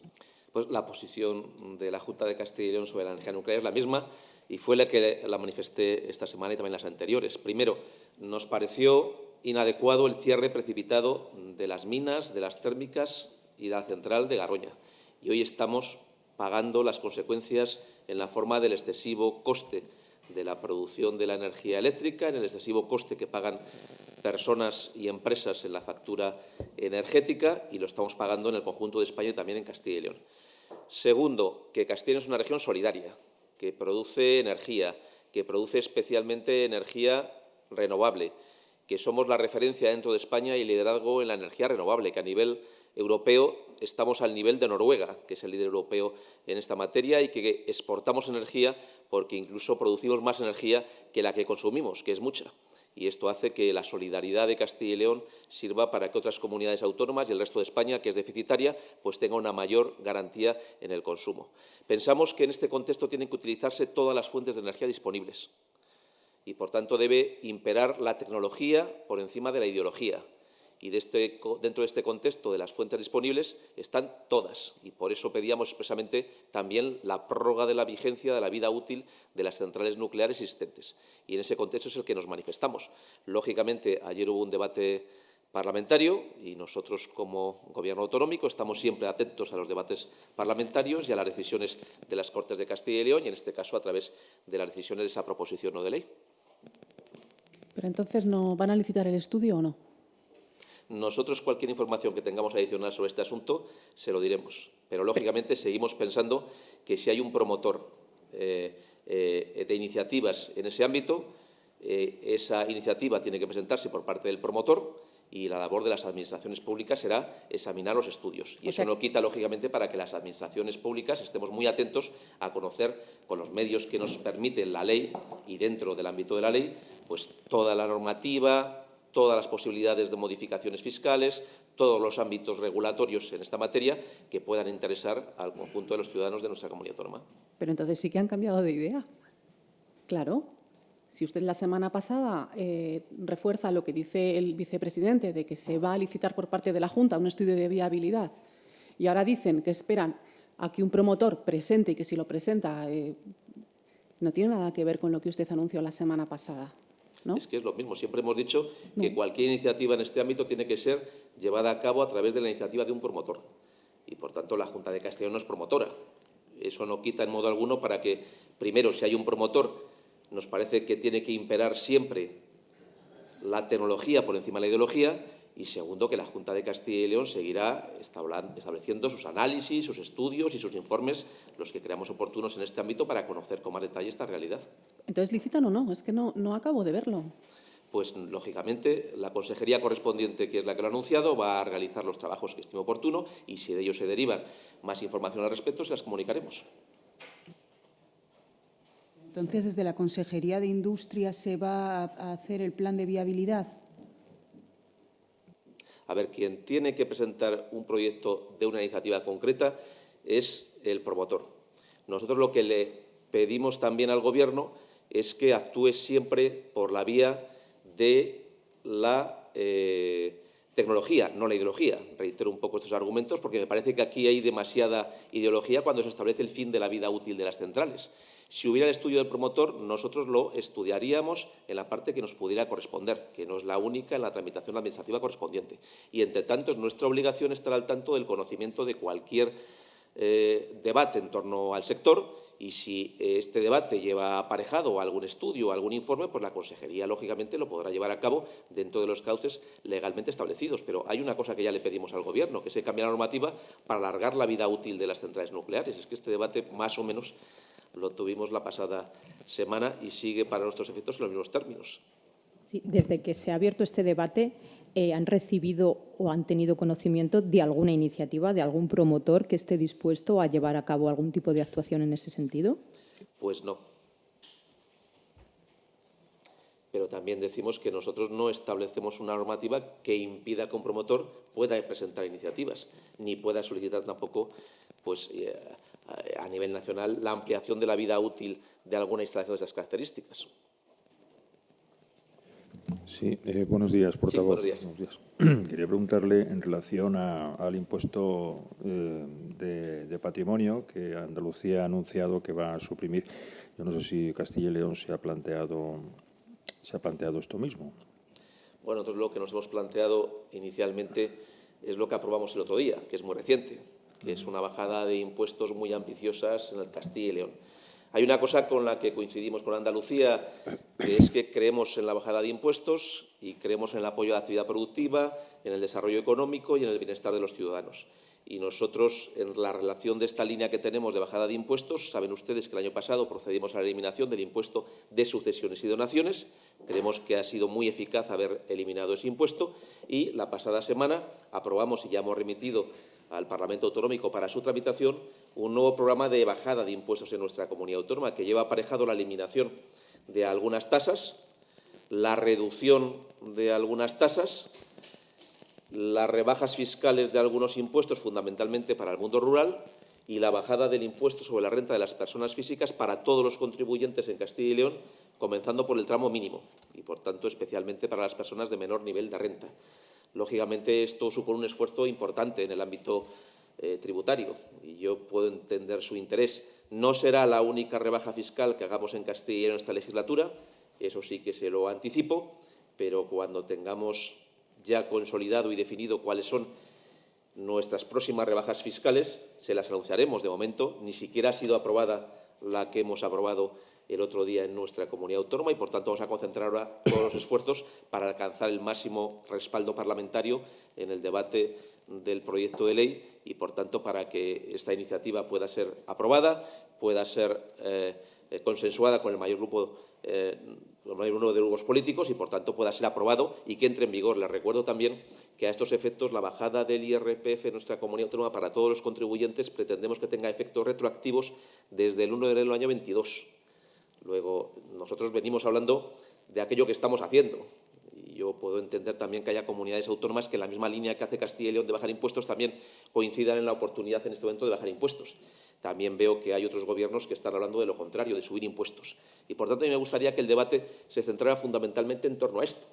pues la posición de la Junta de Castilla y León sobre la energía nuclear es la misma y fue la que la manifesté esta semana y también las anteriores. Primero, nos pareció inadecuado el cierre precipitado de las minas, de las térmicas y de la central de Garoña. Y hoy estamos pagando las consecuencias en la forma del excesivo coste de la producción de la energía eléctrica, en el excesivo coste que pagan personas y empresas en la factura energética y lo estamos pagando en el conjunto de España y también en Castilla y León. Segundo, que Castilla es una región solidaria, que produce energía, que produce especialmente energía renovable, que somos la referencia dentro de España y liderazgo en la energía renovable, que a nivel europeo estamos al nivel de Noruega, que es el líder europeo en esta materia, y que exportamos energía porque incluso producimos más energía que la que consumimos, que es mucha y esto hace que la solidaridad de Castilla y León sirva para que otras comunidades autónomas y el resto de España, que es deficitaria, pues tenga una mayor garantía en el consumo. Pensamos que en este contexto tienen que utilizarse todas las fuentes de energía disponibles y, por tanto, debe imperar la tecnología por encima de la ideología y este dentro de este contexto de las fuentes disponibles están todas y por eso pedíamos expresamente también la prórroga de la vigencia de la vida útil de las centrales nucleares existentes. Y en ese contexto es el que nos manifestamos. Lógicamente, ayer hubo un debate parlamentario y nosotros como Gobierno autonómico estamos siempre atentos a los debates parlamentarios y a las decisiones de las Cortes de Castilla y León y en este caso a través de las decisiones de esa proposición no de ley. Pero entonces, ¿no van a licitar el estudio o no? Nosotros cualquier información que tengamos adicional sobre este asunto se lo diremos, pero lógicamente seguimos pensando que si hay un promotor eh, eh, de iniciativas en ese ámbito, eh, esa iniciativa tiene que presentarse por parte del promotor y la labor de las administraciones públicas será examinar los estudios. Y eso no quita, lógicamente, para que las administraciones públicas estemos muy atentos a conocer, con los medios que nos permiten la ley y dentro del ámbito de la ley, pues toda la normativa, todas las posibilidades de modificaciones fiscales, todos los ámbitos regulatorios en esta materia que puedan interesar al conjunto de los ciudadanos de nuestra comunidad autónoma. Pero entonces sí que han cambiado de idea. Claro. Si usted la semana pasada eh, refuerza lo que dice el vicepresidente de que se va a licitar por parte de la Junta un estudio de viabilidad y ahora dicen que esperan a que un promotor presente y que si lo presenta eh, no tiene nada que ver con lo que usted anunció la semana pasada. Es que es lo mismo. Siempre hemos dicho que cualquier iniciativa en este ámbito tiene que ser llevada a cabo a través de la iniciativa de un promotor. Y, por tanto, la Junta de Castellón no es promotora. Eso no quita en modo alguno para que, primero, si hay un promotor, nos parece que tiene que imperar siempre la tecnología por encima de la ideología y segundo, que la Junta de Castilla y León seguirá estableciendo sus análisis, sus estudios y sus informes, los que creamos oportunos en este ámbito, para conocer con más detalle esta realidad. Entonces, ¿licitan o no? Es que no, no acabo de verlo. Pues, lógicamente, la consejería correspondiente, que es la que lo ha anunciado, va a realizar los trabajos que estime oportuno y, si de ellos se derivan más información al respecto, se las comunicaremos. Entonces, desde la Consejería de Industria se va a hacer el plan de viabilidad. A ver, quien tiene que presentar un proyecto de una iniciativa concreta es el promotor. Nosotros lo que le pedimos también al Gobierno es que actúe siempre por la vía de la eh, tecnología, no la ideología. Reitero un poco estos argumentos porque me parece que aquí hay demasiada ideología cuando se establece el fin de la vida útil de las centrales. Si hubiera el estudio del promotor, nosotros lo estudiaríamos en la parte que nos pudiera corresponder, que no es la única en la tramitación administrativa correspondiente. Y, entre tanto, es nuestra obligación estar al tanto del conocimiento de cualquier eh, debate en torno al sector y si este debate lleva aparejado algún estudio algún informe, pues la Consejería, lógicamente, lo podrá llevar a cabo dentro de los cauces legalmente establecidos. Pero hay una cosa que ya le pedimos al Gobierno, que se cambie la normativa para alargar la vida útil de las centrales nucleares. Es que este debate, más o menos, lo tuvimos la pasada semana y sigue para nuestros efectos en los mismos términos. Sí, desde que se ha abierto este debate, eh, ¿han recibido o han tenido conocimiento de alguna iniciativa, de algún promotor que esté dispuesto a llevar a cabo algún tipo de actuación en ese sentido? Pues no. Pero también decimos que nosotros no establecemos una normativa que impida que un promotor pueda presentar iniciativas, ni pueda solicitar tampoco pues, eh, a nivel nacional la ampliación de la vida útil de alguna instalación de estas características. Sí, eh, buenos días, portavoz. Sí, buenos días. Quería preguntarle en relación al impuesto eh, de, patrimonio que Andalucía ha anunciado que va a suprimir. Yo no sé si Castilla y León se ha planteado, se ha planteado esto mismo. Bueno, nosotros lo que nos hemos planteado inicialmente es lo que aprobamos el otro día, que es muy reciente, que es una bajada de impuestos muy ambiciosas en el Castilla y León. Hay una cosa con la que coincidimos con Andalucía, que es que creemos en la bajada de impuestos y creemos en el apoyo a la actividad productiva, en el desarrollo económico y en el bienestar de los ciudadanos. Y nosotros, en la relación de esta línea que tenemos de bajada de impuestos, saben ustedes que el año pasado procedimos a la eliminación del impuesto de sucesiones y donaciones. Creemos que ha sido muy eficaz haber eliminado ese impuesto y la pasada semana aprobamos y ya hemos remitido al Parlamento Autonómico para su tramitación un nuevo programa de bajada de impuestos en nuestra comunidad autónoma, que lleva aparejado la eliminación de algunas tasas, la reducción de algunas tasas, las rebajas fiscales de algunos impuestos, fundamentalmente para el mundo rural, y la bajada del impuesto sobre la renta de las personas físicas para todos los contribuyentes en Castilla y León, comenzando por el tramo mínimo y, por tanto, especialmente para las personas de menor nivel de renta. Lógicamente, esto supone un esfuerzo importante en el ámbito eh, tributario y yo puedo entender su interés. No será la única rebaja fiscal que hagamos en Castilla en esta legislatura, eso sí que se lo anticipo, pero cuando tengamos ya consolidado y definido cuáles son nuestras próximas rebajas fiscales, se las anunciaremos. De momento, ni siquiera ha sido aprobada la que hemos aprobado el otro día en nuestra comunidad autónoma y, por tanto, vamos a concentrar ahora todos los esfuerzos para alcanzar el máximo respaldo parlamentario en el debate del proyecto de ley y, por tanto, para que esta iniciativa pueda ser aprobada, pueda ser eh, consensuada con el mayor grupo eh, mayor número de grupos políticos y, por tanto, pueda ser aprobado y que entre en vigor. Les recuerdo también que a estos efectos la bajada del IRPF en nuestra comunidad autónoma para todos los contribuyentes pretendemos que tenga efectos retroactivos desde el 1 de enero del año 22. Luego, nosotros venimos hablando de aquello que estamos haciendo. Y yo puedo entender también que haya comunidades autónomas que en la misma línea que hace Castilla y León de bajar impuestos también coincidan en la oportunidad en este momento de bajar impuestos. También veo que hay otros gobiernos que están hablando de lo contrario, de subir impuestos. Y, por tanto, a mí me gustaría que el debate se centrara fundamentalmente en torno a esto,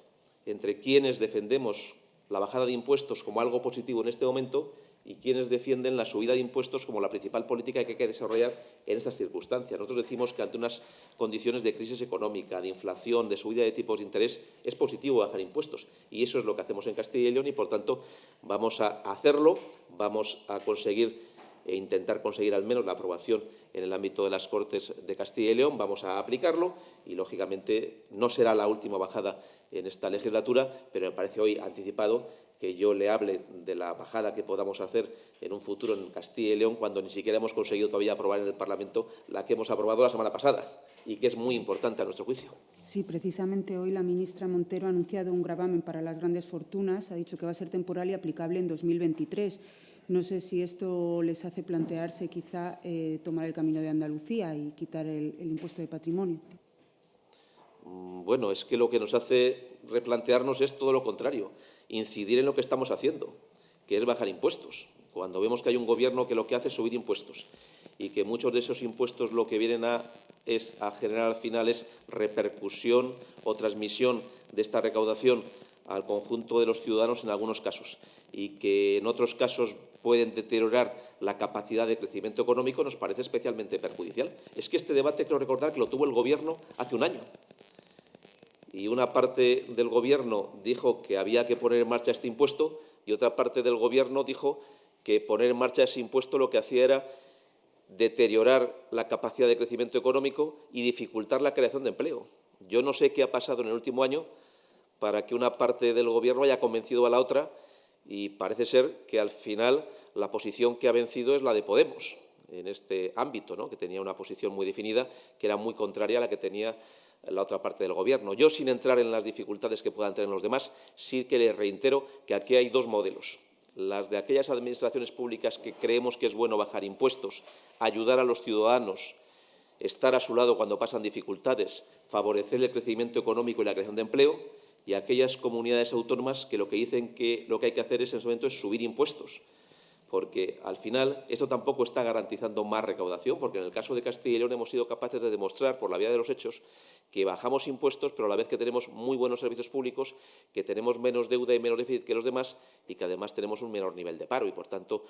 entre quienes defendemos la bajada de impuestos como algo positivo en este momento y quienes defienden la subida de impuestos como la principal política que hay que desarrollar en estas circunstancias. Nosotros decimos que ante unas condiciones de crisis económica, de inflación, de subida de tipos de interés, es positivo bajar impuestos. Y eso es lo que hacemos en Castilla y León y, por tanto, vamos a hacerlo, vamos a conseguir e intentar conseguir al menos la aprobación en el ámbito de las Cortes de Castilla y León. Vamos a aplicarlo y, lógicamente, no será la última bajada en esta legislatura, pero me parece hoy anticipado que yo le hable de la bajada que podamos hacer en un futuro en Castilla y León cuando ni siquiera hemos conseguido todavía aprobar en el Parlamento la que hemos aprobado la semana pasada y que es muy importante a nuestro juicio. Sí, precisamente hoy la ministra Montero ha anunciado un gravamen para las grandes fortunas, ha dicho que va a ser temporal y aplicable en 2023. No sé si esto les hace plantearse quizá eh, tomar el camino de Andalucía y quitar el, el impuesto de patrimonio. Mm, bueno, es que lo que nos hace replantearnos es todo lo contrario, incidir en lo que estamos haciendo, que es bajar impuestos. Cuando vemos que hay un gobierno que lo que hace es subir impuestos y que muchos de esos impuestos lo que vienen a, es a generar al final es repercusión o transmisión de esta recaudación al conjunto de los ciudadanos en algunos casos y que en otros casos pueden deteriorar la capacidad de crecimiento económico, nos parece especialmente perjudicial. Es que este debate, creo recordar, que lo tuvo el Gobierno hace un año. Y una parte del Gobierno dijo que había que poner en marcha este impuesto y otra parte del Gobierno dijo que poner en marcha ese impuesto lo que hacía era deteriorar la capacidad de crecimiento económico y dificultar la creación de empleo. Yo no sé qué ha pasado en el último año para que una parte del Gobierno haya convencido a la otra y parece ser que al final la posición que ha vencido es la de Podemos en este ámbito, ¿no? que tenía una posición muy definida, que era muy contraria a la que tenía la otra parte del Gobierno. Yo, sin entrar en las dificultades que puedan tener los demás, sí que les reitero que aquí hay dos modelos. Las de aquellas administraciones públicas que creemos que es bueno bajar impuestos, ayudar a los ciudadanos, estar a su lado cuando pasan dificultades, favorecer el crecimiento económico y la creación de empleo, y aquellas comunidades autónomas que lo que dicen que lo que hay que hacer es, en ese momento es subir impuestos, porque al final esto tampoco está garantizando más recaudación, porque en el caso de Castilla y León hemos sido capaces de demostrar, por la vía de los hechos, que bajamos impuestos, pero a la vez que tenemos muy buenos servicios públicos, que tenemos menos deuda y menos déficit que los demás y que además tenemos un menor nivel de paro. Y, por tanto,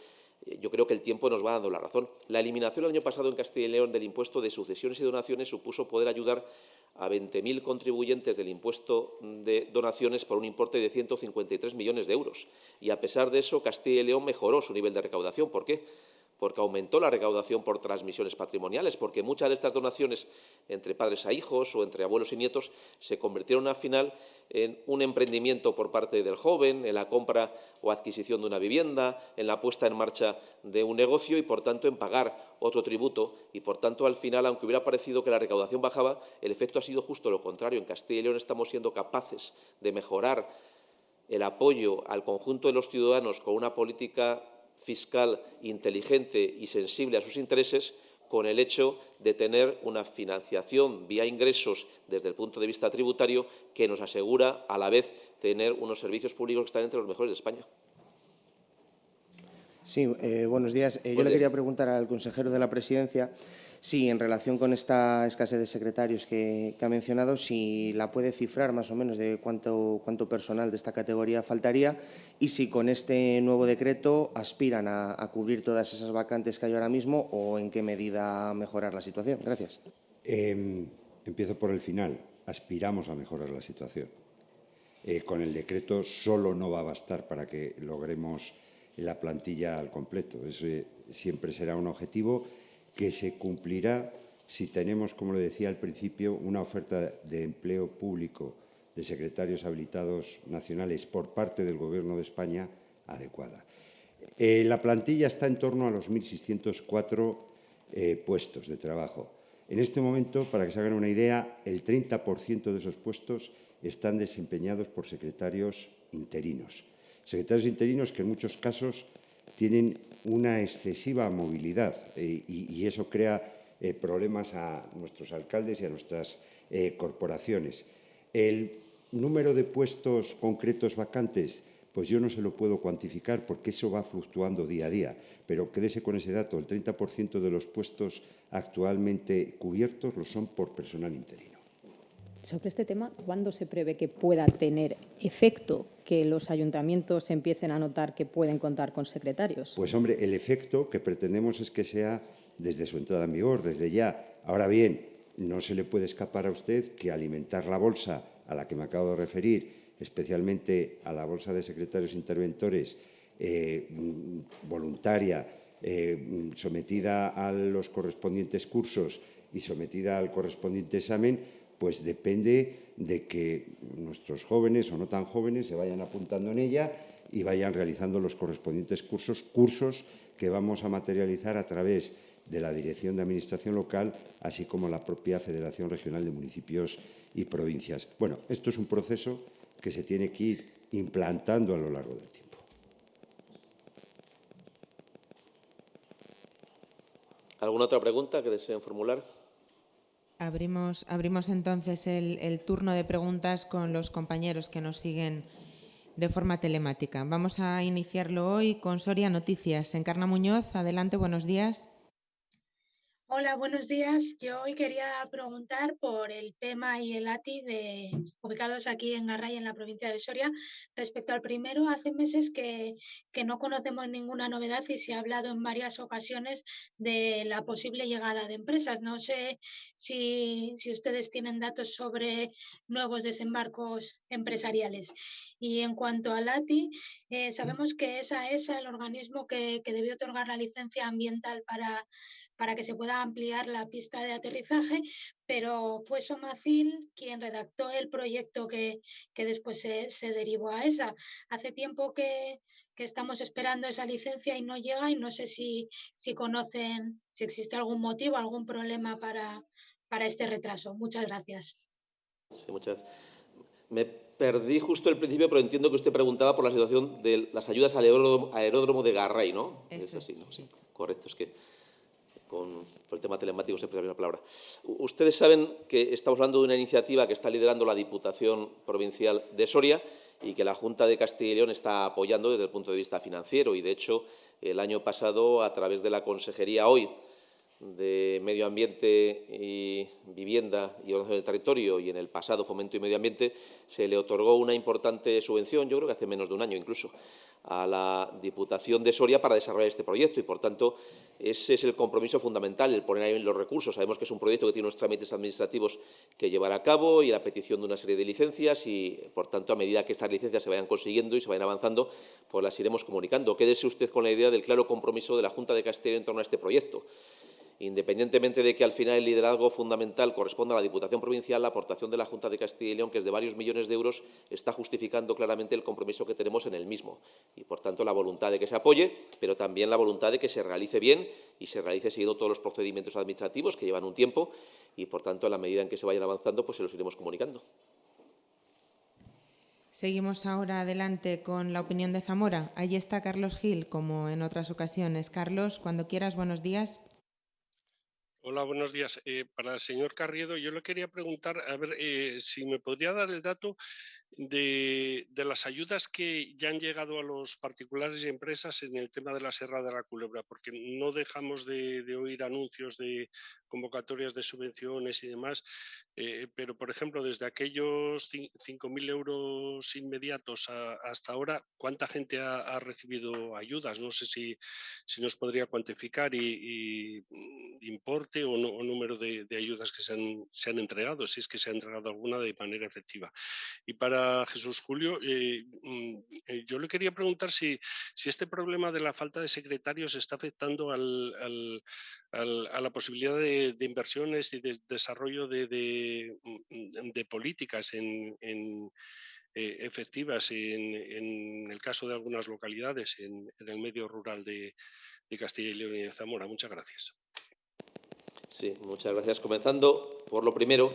eh, yo creo que el tiempo nos va dando la razón. La eliminación el año pasado en Castilla y León del impuesto de sucesiones y donaciones supuso poder ayudar a 20.000 contribuyentes del impuesto de donaciones por un importe de 153 millones de euros. Y, a pesar de eso, Castilla y León mejoró su nivel de recaudación. ¿Por qué? porque aumentó la recaudación por transmisiones patrimoniales, porque muchas de estas donaciones entre padres a hijos o entre abuelos y nietos se convirtieron al final en un emprendimiento por parte del joven, en la compra o adquisición de una vivienda, en la puesta en marcha de un negocio y, por tanto, en pagar otro tributo. Y, por tanto, al final, aunque hubiera parecido que la recaudación bajaba, el efecto ha sido justo lo contrario. En Castilla y León estamos siendo capaces de mejorar el apoyo al conjunto de los ciudadanos con una política fiscal inteligente y sensible a sus intereses con el hecho de tener una financiación vía ingresos desde el punto de vista tributario que nos asegura a la vez tener unos servicios públicos que están entre los mejores de España. Sí, eh, buenos días. Eh, yo le quería preguntar al consejero de la Presidencia si, en relación con esta escasez de secretarios que, ha mencionado, si la puede cifrar más o menos de cuánto, cuánto personal de esta categoría faltaría y si con este nuevo decreto aspiran a, cubrir todas esas vacantes que hay ahora mismo o en qué medida mejorar la situación. Gracias. Em, empiezo por el final. Aspiramos a mejorar la situación. Eh, con el decreto solo no va a bastar para que logremos la plantilla al completo. Eso siempre será un objetivo que se cumplirá si tenemos, como le decía al principio, una oferta de empleo público de secretarios habilitados nacionales por parte del Gobierno de España adecuada. Eh, la plantilla está en torno a los 1.604 eh, puestos de trabajo. En este momento, para que se hagan una idea, el 30% de esos puestos están desempeñados por secretarios interinos. Secretarios interinos que en muchos casos tienen una excesiva movilidad eh, y, eso crea eh, problemas a nuestros alcaldes y a nuestras eh, corporaciones. El número de puestos concretos vacantes, pues yo no se lo puedo cuantificar porque eso va fluctuando día a día, pero quédese con ese dato, el 30% de los puestos actualmente cubiertos lo son por personal interino. Sobre este tema, ¿cuándo se prevé que pueda tener efecto que los ayuntamientos empiecen a notar que pueden contar con secretarios? Pues hombre, el efecto que pretendemos es que sea desde su entrada en vigor, desde ya. Ahora bien, no se le puede escapar a usted que alimentar la bolsa a la que me acabo de referir, especialmente a la bolsa de secretarios interventores eh, voluntaria, eh, sometida a los correspondientes cursos y sometida al correspondiente examen, pues depende de que nuestros jóvenes o no tan jóvenes se vayan apuntando en ella y vayan realizando los correspondientes cursos, cursos que vamos a materializar a través de la Dirección de Administración Local, así como la propia Federación Regional de Municipios y Provincias. Bueno, esto es un proceso que se tiene que ir implantando a lo largo del tiempo. ¿Alguna otra pregunta que deseen formular? Abrimos, abrimos entonces el, el, turno de preguntas con los compañeros que nos siguen de forma telemática. Vamos a iniciarlo hoy con Soria Noticias. Encarna Muñoz, adelante, buenos días. Hola, buenos días. Yo hoy quería preguntar por el PEMA y el ATI ubicados aquí en Garray, en la provincia de Soria. Respecto al primero, hace meses que, que, no conocemos ninguna novedad y se ha hablado en varias ocasiones de la posible llegada de empresas. No sé si, si ustedes tienen datos sobre nuevos desembarcos empresariales. Y en cuanto al ATI, eh, sabemos que esa es el organismo que, que debió otorgar la licencia ambiental para para que se pueda ampliar la pista de aterrizaje, pero fue Somacil quien redactó el proyecto que, que después se, se, derivó a esa. Hace tiempo que, que, estamos esperando esa licencia y no llega y no sé si, si conocen, si existe algún motivo, algún problema para, para este retraso. Muchas gracias. Sí, muchas Me perdí justo el principio, pero entiendo que usted preguntaba por la situación de las ayudas al aeródromo, aeródromo de Garray, ¿no? Eso es así, ¿no? Sí. Correcto, es que con, el tema telemático siempre la misma palabra. Ustedes saben que estamos hablando de una iniciativa que está liderando la Diputación Provincial de Soria y que la Junta de Castilla y León está apoyando desde el punto de vista financiero y, de hecho, el año pasado, a través de la Consejería hoy de Medio Ambiente y Vivienda y Ordenación del Territorio y en el pasado Fomento y Medio Ambiente se le otorgó una importante subvención, yo creo que hace menos de un año incluso, a la Diputación de Soria para desarrollar este proyecto y, por tanto, ese es el compromiso fundamental, el poner ahí los recursos. Sabemos que es un proyecto que tiene unos trámites administrativos que llevar a cabo y la petición de una serie de licencias y, por tanto, a medida que estas licencias se vayan consiguiendo y se vayan avanzando, pues las iremos comunicando. Quédese usted con la idea del claro compromiso de la Junta de Castilla en torno a este proyecto independientemente de que al final el liderazgo fundamental corresponda a la Diputación Provincial, la aportación de la Junta de Castilla y León, que es de varios millones de euros, está justificando claramente el compromiso que tenemos en el mismo. Y, por tanto, la voluntad de que se apoye, pero también la voluntad de que se realice bien y se realice siguiendo todos los procedimientos administrativos que llevan un tiempo y, por tanto, a la medida en que se vayan avanzando, pues se los iremos comunicando. Seguimos ahora adelante con la opinión de Zamora. Allí está Carlos Gil, como en otras ocasiones. Carlos, cuando quieras, buenos días. Hola, buenos días. Eh, para el señor Carriedo, yo le quería preguntar, a ver, eh, si me podría dar el dato de, las ayudas que ya han llegado a los particulares y empresas en el tema de la Serra de la Culebra, porque no dejamos de, oír anuncios de convocatorias de subvenciones y demás, eh, pero por ejemplo, desde aquellos 5.000 euros inmediatos hasta ahora, ¿cuánta gente ha, recibido ayudas? No sé si, si nos podría cuantificar y, importe o, número de, ayudas que se han, se han entregado, si es que se ha entregado alguna de manera efectiva. Y para Jesús Julio, eh, mm, eh, yo le quería preguntar si, si, este problema de la falta de secretarios está afectando al, a la posibilidad de, inversiones y de desarrollo de, mm, políticas en, eh, efectivas en, el caso de algunas localidades en, el medio rural de, Castilla y León y de Zamora. Muchas gracias. Sí, muchas gracias. Comenzando por lo primero,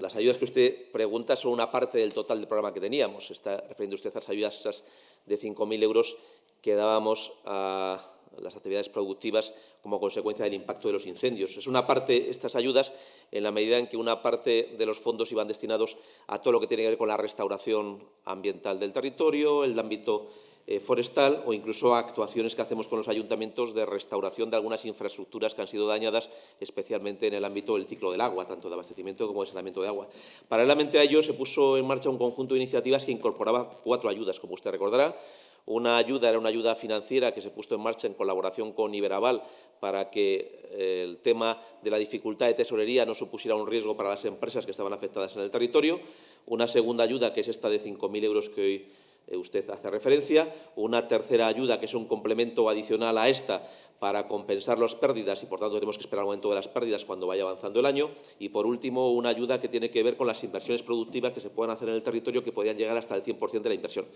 las ayudas que usted pregunta son una parte del total del programa que teníamos. Está refiriendo usted a las ayudas de 5.000 euros que dábamos a las actividades productivas como consecuencia del impacto de los incendios. Es una parte, estas ayudas, en la medida en que una parte de los fondos iban destinados a todo lo que tiene que ver con la restauración ambiental del territorio, el ámbito eh, forestal o incluso actuaciones que hacemos con los ayuntamientos de restauración de algunas infraestructuras que han sido dañadas, especialmente en el ámbito del ciclo del agua, tanto de abastecimiento como de saneamiento de agua. Paralelamente a ello, se puso en marcha un conjunto de iniciativas que incorporaba cuatro ayudas, como usted recordará. Una ayuda era una ayuda financiera que se puso en marcha en colaboración con Iberaval para que eh, el tema de la dificultad de tesorería no supusiera un riesgo para las empresas que estaban afectadas en el territorio. Una segunda ayuda, que es esta de 5.000 euros que hoy usted hace referencia, una tercera ayuda que es un complemento adicional a esta para compensar las pérdidas y, por tanto, tenemos que esperar el momento de las pérdidas cuando vaya avanzando el año. Y, por último, una ayuda que tiene que ver con las inversiones productivas que se puedan hacer en el territorio que podrían llegar hasta el 100% de la inversión.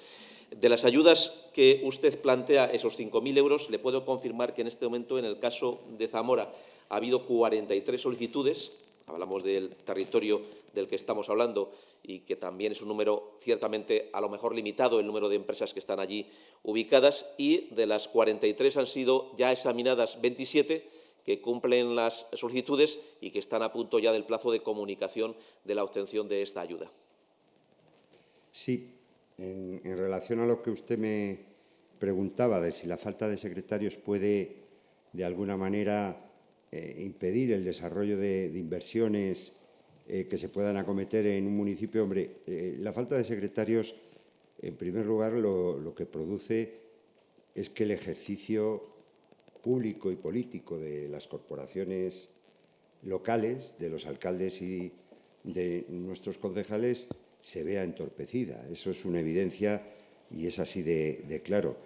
De las ayudas que usted plantea, esos 5.000 euros, le puedo confirmar que en este momento, en el caso de Zamora, ha habido 43 solicitudes hablamos del territorio del que estamos hablando y que también es un número ciertamente a lo mejor limitado el número de empresas que están allí ubicadas y de las 43 han sido ya examinadas 27 que cumplen las solicitudes y que están a punto ya del plazo de comunicación de la obtención de esta ayuda. Sí, en, relación a lo que usted me preguntaba de si la falta de secretarios puede de alguna manera eh, impedir el desarrollo de, inversiones eh, que se puedan acometer en un municipio. Hombre, eh, la falta de secretarios, en primer lugar, lo, que produce es que el ejercicio público y político de las corporaciones locales, de los alcaldes y de nuestros concejales, se vea entorpecida. Eso es una evidencia y es así de claro.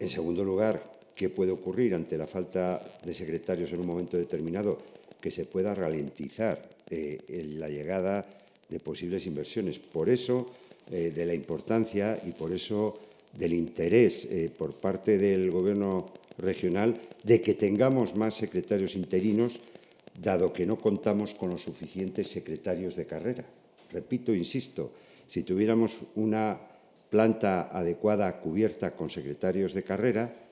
En segundo lugar, ¿Qué puede ocurrir ante la falta de secretarios en un momento determinado? Que se pueda ralentizar eh, la llegada de posibles inversiones. Por eso, eh, de la importancia y por eso del interés eh, por parte del Gobierno regional de que tengamos más secretarios interinos, dado que no contamos con los suficientes secretarios de carrera. Repito, insisto, si tuviéramos una planta adecuada cubierta con secretarios de carrera,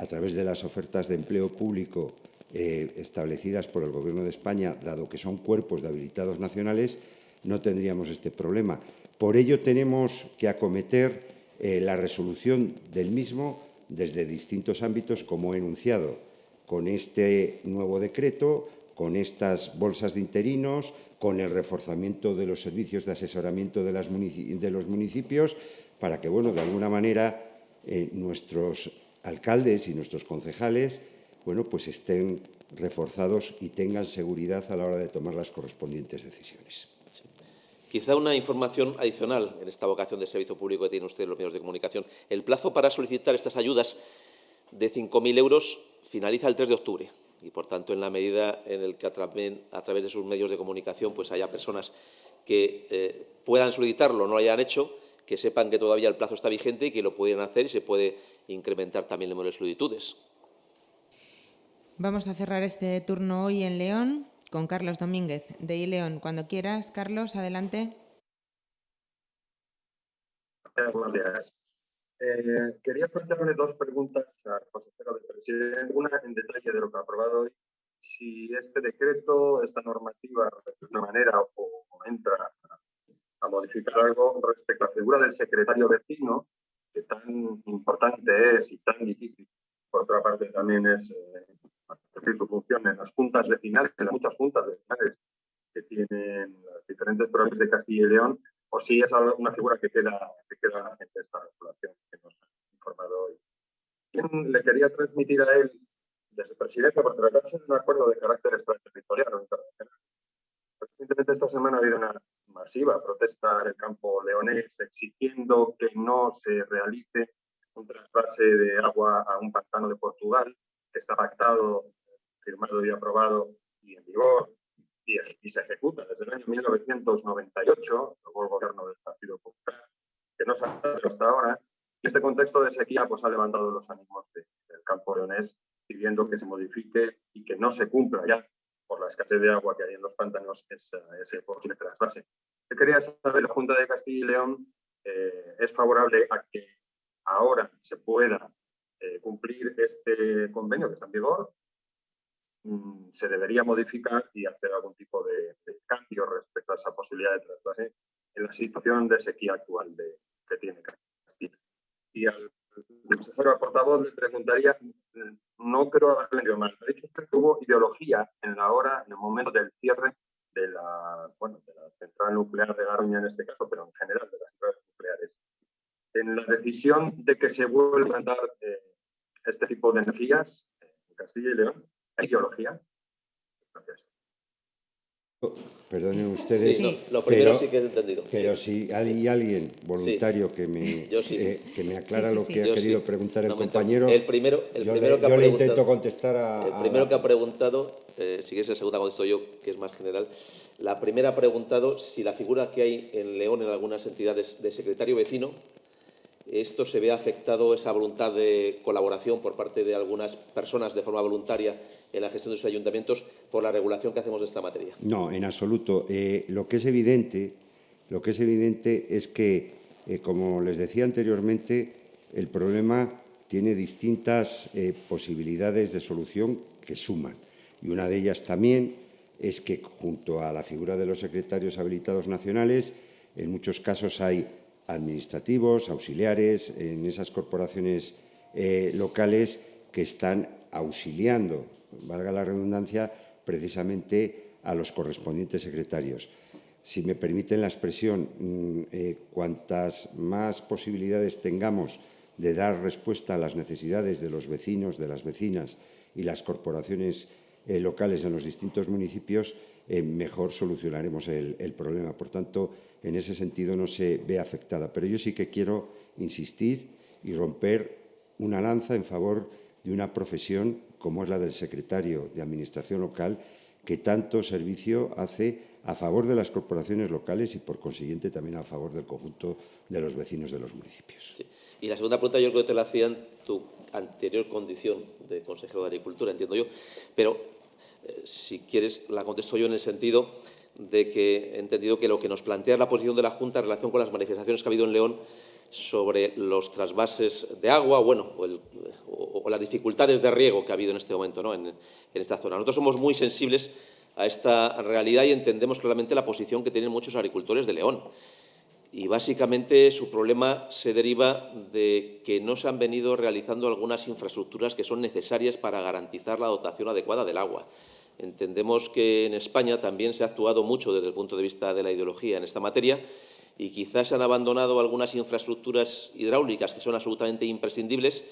a través de las ofertas de empleo público eh, establecidas por el Gobierno de España, dado que son cuerpos de habilitados nacionales, no tendríamos este problema. Por ello tenemos que acometer eh, la resolución del mismo desde distintos ámbitos, como he enunciado, con este nuevo decreto, con estas bolsas de interinos, con el reforzamiento de los servicios de asesoramiento de, los municipios, para que, bueno, de alguna manera, eh, nuestros alcaldes y nuestros concejales bueno, pues estén reforzados y tengan seguridad a la hora de tomar las correspondientes decisiones. Quizá una información adicional en esta vocación de servicio público que tienen ustedes los medios de comunicación. El plazo para solicitar estas ayudas de 5.000 euros finaliza el 3 de octubre y, por tanto, en la medida en el que a, través de sus medios de comunicación pues haya personas que eh, puedan solicitarlo no lo hayan hecho, que sepan que todavía el plazo está vigente y que lo pueden hacer y se puede incrementar también el número de solicitudes. Vamos a cerrar este turno hoy en León con Carlos Domínguez de I León. Cuando quieras, Carlos, adelante. Buenos días. Eh, quería plantearle dos preguntas al consejero de presidente. Una en detalle de lo que ha aprobado hoy. Si este decreto, esta normativa, de alguna manera o, entra a, modificar algo respecto a la figura del secretario vecino, que tan importante es y tan difícil. Por otra parte, también es eh, su función en las juntas vecinales, en las muchas juntas vecinales que tienen las diferentes provincias de Castilla y León, o si es una figura que queda, que queda en esta regulación que nos ha informado hoy. Le quería transmitir a él, de su presidencia, por tratarse de un acuerdo de carácter extraterritorial o internacional. Recientemente esta semana ha habido una masiva protesta en el campo leonés exigiendo que no se realice un trasvase de agua a un pantano de Portugal, que está pactado, firmado y aprobado y en vigor y, se ejecuta desde el año 1998, luego el gobierno del Partido Popular, que no se ha hecho hasta ahora. Y este contexto de sequía pues, ha levantado los ánimos del campo leonés, pidiendo que se modifique y que no se cumpla ya por la escasez de agua que hay en los pantanos ese posible trasvase. Yo quería saber, la Junta de Castilla y León eh, es favorable a que ahora se pueda eh, cumplir este convenio que está en vigor Mm, se debería modificar y hacer algún tipo de, cambio respecto a esa posibilidad de trasvase en la situación de sequía actual de, que tiene Castilla. Y al consejero portavoz le preguntaría, no creo haberle entendido mal, ha dicho usted que hubo ideología en la hora, en el momento del cierre de la, bueno, de la central nuclear de Garoña en este caso, pero en general de las centrales nucleares. En la decisión de que se vuelva a dar eh, este tipo de energías en Castilla y León, ideología? Gracias. Perdonen ustedes. Sí, lo primero sí que he entendido. Pero si hay alguien voluntario que, me, eh, que me aclara lo que ha querido preguntar el compañero, el primero, el yo, primero le, que ha yo le intento contestar a... El primero que ha preguntado, eh, si quieres el segundo contesto yo, que es más general. La primera ha preguntado si la figura que hay en León en algunas entidades de secretario vecino esto se ve afectado, esa voluntad de colaboración por parte de algunas personas de forma voluntaria en la gestión de sus ayuntamientos por la regulación que hacemos de esta materia. No, en absoluto. Eh, lo que es evidente, lo que es evidente es que, eh, como les decía anteriormente, el problema tiene distintas eh, posibilidades de solución que suman. Y una de ellas también es que, junto a la figura de los secretarios habilitados nacionales, en muchos casos hay administrativos, auxiliares, en esas corporaciones eh, locales que están auxiliando, valga la redundancia, precisamente a los correspondientes secretarios. Si me permiten la expresión, mm, eh, cuantas más posibilidades tengamos de dar respuesta a las necesidades de los vecinos, de las vecinas y las corporaciones eh, locales en los distintos municipios, mejor solucionaremos el problema. Por tanto, en ese sentido no se ve afectada. Pero yo sí que quiero insistir y romper una lanza en favor de una profesión como es la del secretario de Administración local, que tanto servicio hace a favor de las corporaciones locales y, por consiguiente, también a favor del conjunto de los vecinos de los municipios. Y la segunda pregunta yo creo que te la hacía en tu anterior condición de consejero de Agricultura, entiendo yo, pero eh, si quieres la contesto yo en el sentido de que he entendido que lo que nos plantea la posición de la Junta en relación con las manifestaciones que ha habido en León sobre los trasvases de agua bueno, o, las dificultades de riego que ha habido en este momento ¿no? en, esta zona. Nosotros somos muy sensibles a esta realidad y entendemos claramente la posición que tienen muchos agricultores de León. Y básicamente su problema se deriva de que no se han venido realizando algunas infraestructuras que son necesarias para garantizar la dotación adecuada del agua. Entendemos que en España también se ha actuado mucho desde el punto de vista de la ideología en esta materia y quizás se han abandonado algunas infraestructuras hidráulicas que son absolutamente imprescindibles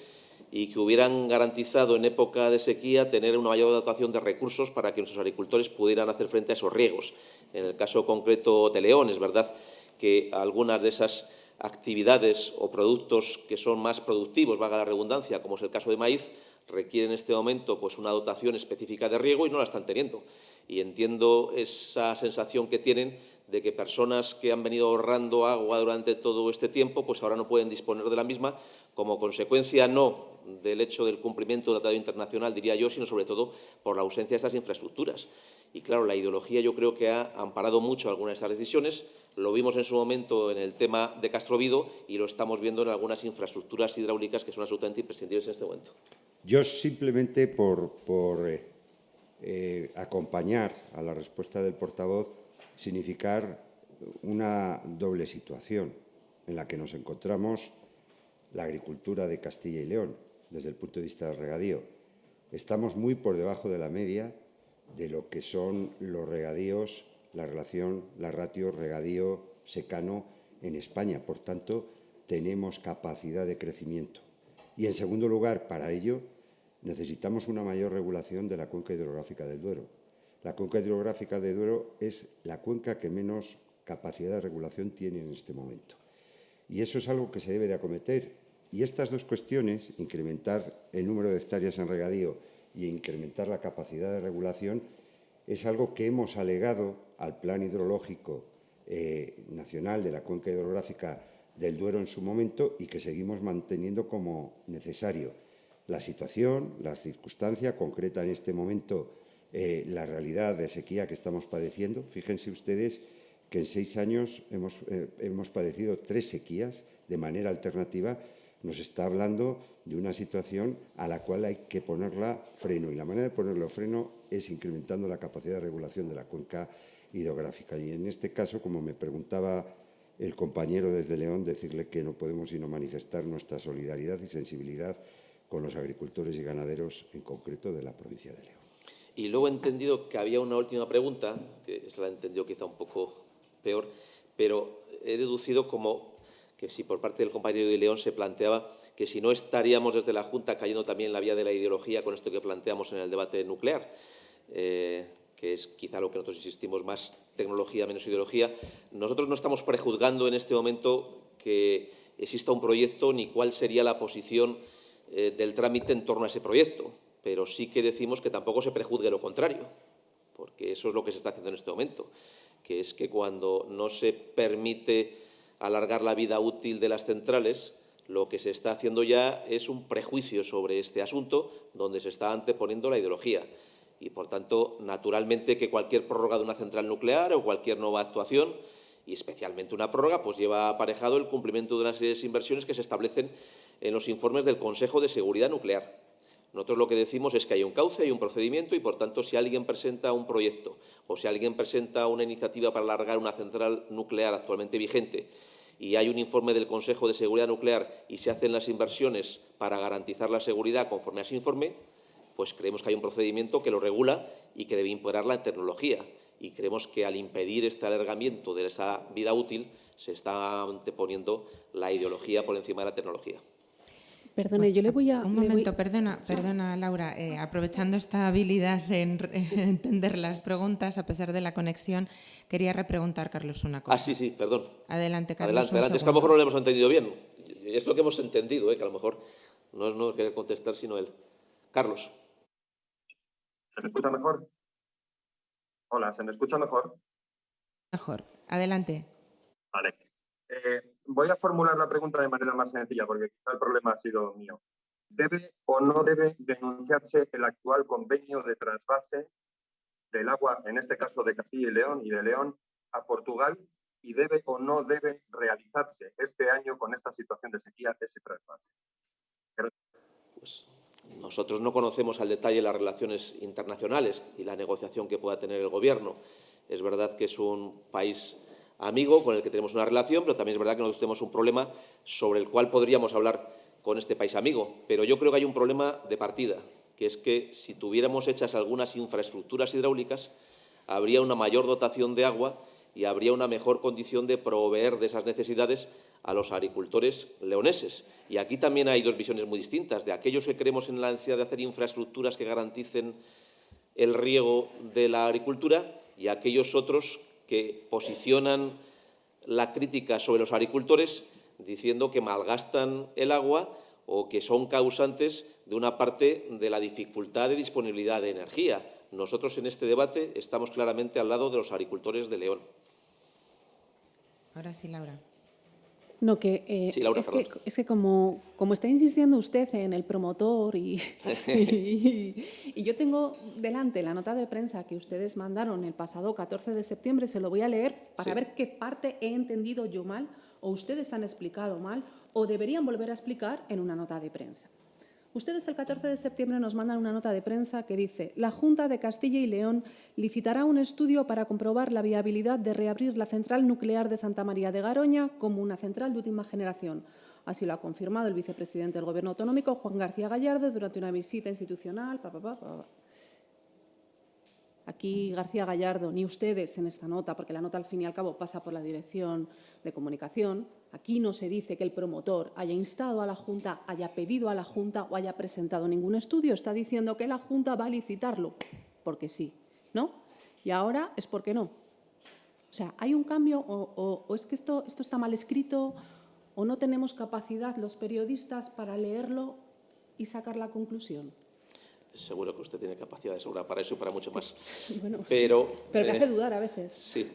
y que hubieran garantizado en época de sequía tener una mayor dotación de recursos para que nuestros agricultores pudieran hacer frente a esos riegos. En el caso concreto de León, es verdad que algunas de esas actividades o productos que son más productivos, valga la redundancia, como es el caso de maíz, requieren en este momento pues, una dotación específica de riego y no la están teniendo. Y entiendo esa sensación que tienen de que personas que han venido ahorrando agua durante todo este tiempo, pues ahora no pueden disponer de la misma, como consecuencia no del hecho del cumplimiento del Tratado Internacional, diría yo, sino sobre todo por la ausencia de estas infraestructuras. Y claro, la ideología yo creo que ha amparado mucho algunas de estas decisiones. Lo vimos en su momento en el tema de Castrovido y lo estamos viendo en algunas infraestructuras hidráulicas que son absolutamente imprescindibles en este momento. Yo simplemente por, eh, eh, acompañar a la respuesta del portavoz significar una doble situación en la que nos encontramos la agricultura de Castilla y León desde el punto de vista del regadío. Estamos muy por debajo de la media de lo que son los regadíos, la relación, la ratio regadío-secano en España. Por tanto, tenemos capacidad de crecimiento. Y, en segundo lugar, para ello, necesitamos una mayor regulación de la cuenca hidrográfica del Duero. La cuenca hidrográfica del Duero es la cuenca que menos capacidad de regulación tiene en este momento. Y eso es algo que se debe de acometer. Y estas dos cuestiones, incrementar el número de hectáreas en regadío y incrementar la capacidad de regulación, es algo que hemos alegado al Plan Hidrológico eh, Nacional de la Cuenca Hidrográfica del Duero en su momento y que seguimos manteniendo como necesario. La situación, la circunstancia concreta en este momento, eh, la realidad de sequía que estamos padeciendo. Fíjense ustedes que en seis años hemos, eh, hemos padecido tres sequías de manera alternativa nos está hablando de una situación a la cual hay que ponerla freno. Y la manera de ponerlo freno es incrementando la capacidad de regulación de la cuenca hidrográfica. Y en este caso, como me preguntaba el compañero desde León, decirle que no podemos sino manifestar nuestra solidaridad y sensibilidad con los agricultores y ganaderos, en concreto de la provincia de León. Y luego he entendido que había una última pregunta, que se la he entendido quizá un poco peor, pero he deducido como que si por parte del compañero de León se planteaba que si no estaríamos desde la Junta cayendo también en la vía de la ideología con esto que planteamos en el debate nuclear, eh, que es quizá lo que nosotros insistimos más tecnología menos ideología. Nosotros no estamos prejuzgando en este momento que exista un proyecto ni cuál sería la posición eh, del trámite en torno a ese proyecto, pero sí que decimos que tampoco se prejuzgue lo contrario, porque eso es lo que se está haciendo en este momento, que es que cuando no se permite alargar la vida útil de las centrales, lo que se está haciendo ya es un prejuicio sobre este asunto, donde se está anteponiendo la ideología. Y, por tanto, naturalmente que cualquier prórroga de una central nuclear o cualquier nueva actuación, y especialmente una prórroga, pues lleva aparejado el cumplimiento de una serie de inversiones que se establecen en los informes del Consejo de Seguridad Nuclear. Nosotros lo que decimos es que hay un cauce, hay un procedimiento y, por tanto, si alguien presenta un proyecto o si alguien presenta una iniciativa para alargar una central nuclear actualmente vigente y hay un informe del Consejo de Seguridad Nuclear y se hacen las inversiones para garantizar la seguridad conforme a ese informe, pues creemos que hay un procedimiento que lo regula y que debe imperar la tecnología. Y creemos que al impedir este alargamiento de esa vida útil se está anteponiendo la ideología por encima de la tecnología. Perdone, yo le voy a... Un momento, perdona, perdona Laura. Eh, aprovechando esta habilidad en, entender las preguntas, a pesar de la conexión, quería repreguntar, Carlos, una cosa. Ah, sí, sí, perdón. Adelante, Carlos. Adelante, adelante. Es que a lo mejor no lo hemos entendido bien. Es lo que hemos entendido, ¿eh? que a lo mejor no es no querer contestar, sino él. Carlos. ¿Se me escucha mejor? Hola, ¿se me escucha mejor? Mejor. Adelante. Vale. Eh, voy a formular la pregunta de manera más sencilla, porque quizá el problema ha sido mío. ¿Debe o no debe denunciarse el actual convenio de trasvase del agua, en este caso de Castilla y León y de León, a Portugal? ¿Y debe o no debe realizarse este año con esta situación de sequía ese trasvase? Pues nosotros no conocemos al detalle las relaciones internacionales y la negociación que pueda tener el Gobierno. Es verdad que es un país amigo con el que tenemos una relación, pero también es verdad que nosotros tenemos un problema sobre el cual podríamos hablar con este país amigo. Pero yo creo que hay un problema de partida, que es que si tuviéramos hechas algunas infraestructuras hidráulicas, habría una mayor dotación de agua y habría una mejor condición de proveer de esas necesidades a los agricultores leoneses. Y aquí también hay dos visiones muy distintas, de aquellos que creemos en la necesidad de hacer infraestructuras que garanticen el riego de la agricultura y aquellos otros que posicionan la crítica sobre los agricultores diciendo que malgastan el agua o que son causantes de una parte de la dificultad de disponibilidad de energía. Nosotros en este debate estamos claramente al lado de los agricultores de León. Ahora sí, Laura. No, que, eh, Sí, Laura, es, que perdón. es que como, como está insistiendo usted en el promotor y, y, y yo tengo delante la nota de prensa que ustedes mandaron el pasado 14 de septiembre, se lo voy a leer para Sí. ver qué parte he entendido yo mal o ustedes han explicado mal o deberían volver a explicar en una nota de prensa. Ustedes el 14 de septiembre nos mandan una nota de prensa que dice la Junta de Castilla y León licitará un estudio para comprobar la viabilidad de reabrir la central nuclear de Santa María de Garoña como una central de última generación. Así lo ha confirmado el vicepresidente del Gobierno autonómico, Juan García Gallardo, durante una visita institucional. Aquí García Gallardo, ni ustedes en esta nota, porque la nota al fin y al cabo pasa por la Dirección de Comunicación, aquí no se dice que el promotor haya instado a la Junta, haya pedido a la Junta o haya presentado ningún estudio. Está diciendo que la Junta va a licitarlo, porque sí, ¿no? Y ahora es porque no. O sea, ¿hay un cambio o, es que esto está mal escrito o no tenemos capacidad los periodistas para leerlo y sacar la conclusión? Seguro que usted tiene capacidad de sobra para eso y para mucho más. Bueno, sí, Pero, pero que eh, hace dudar a veces. Sí,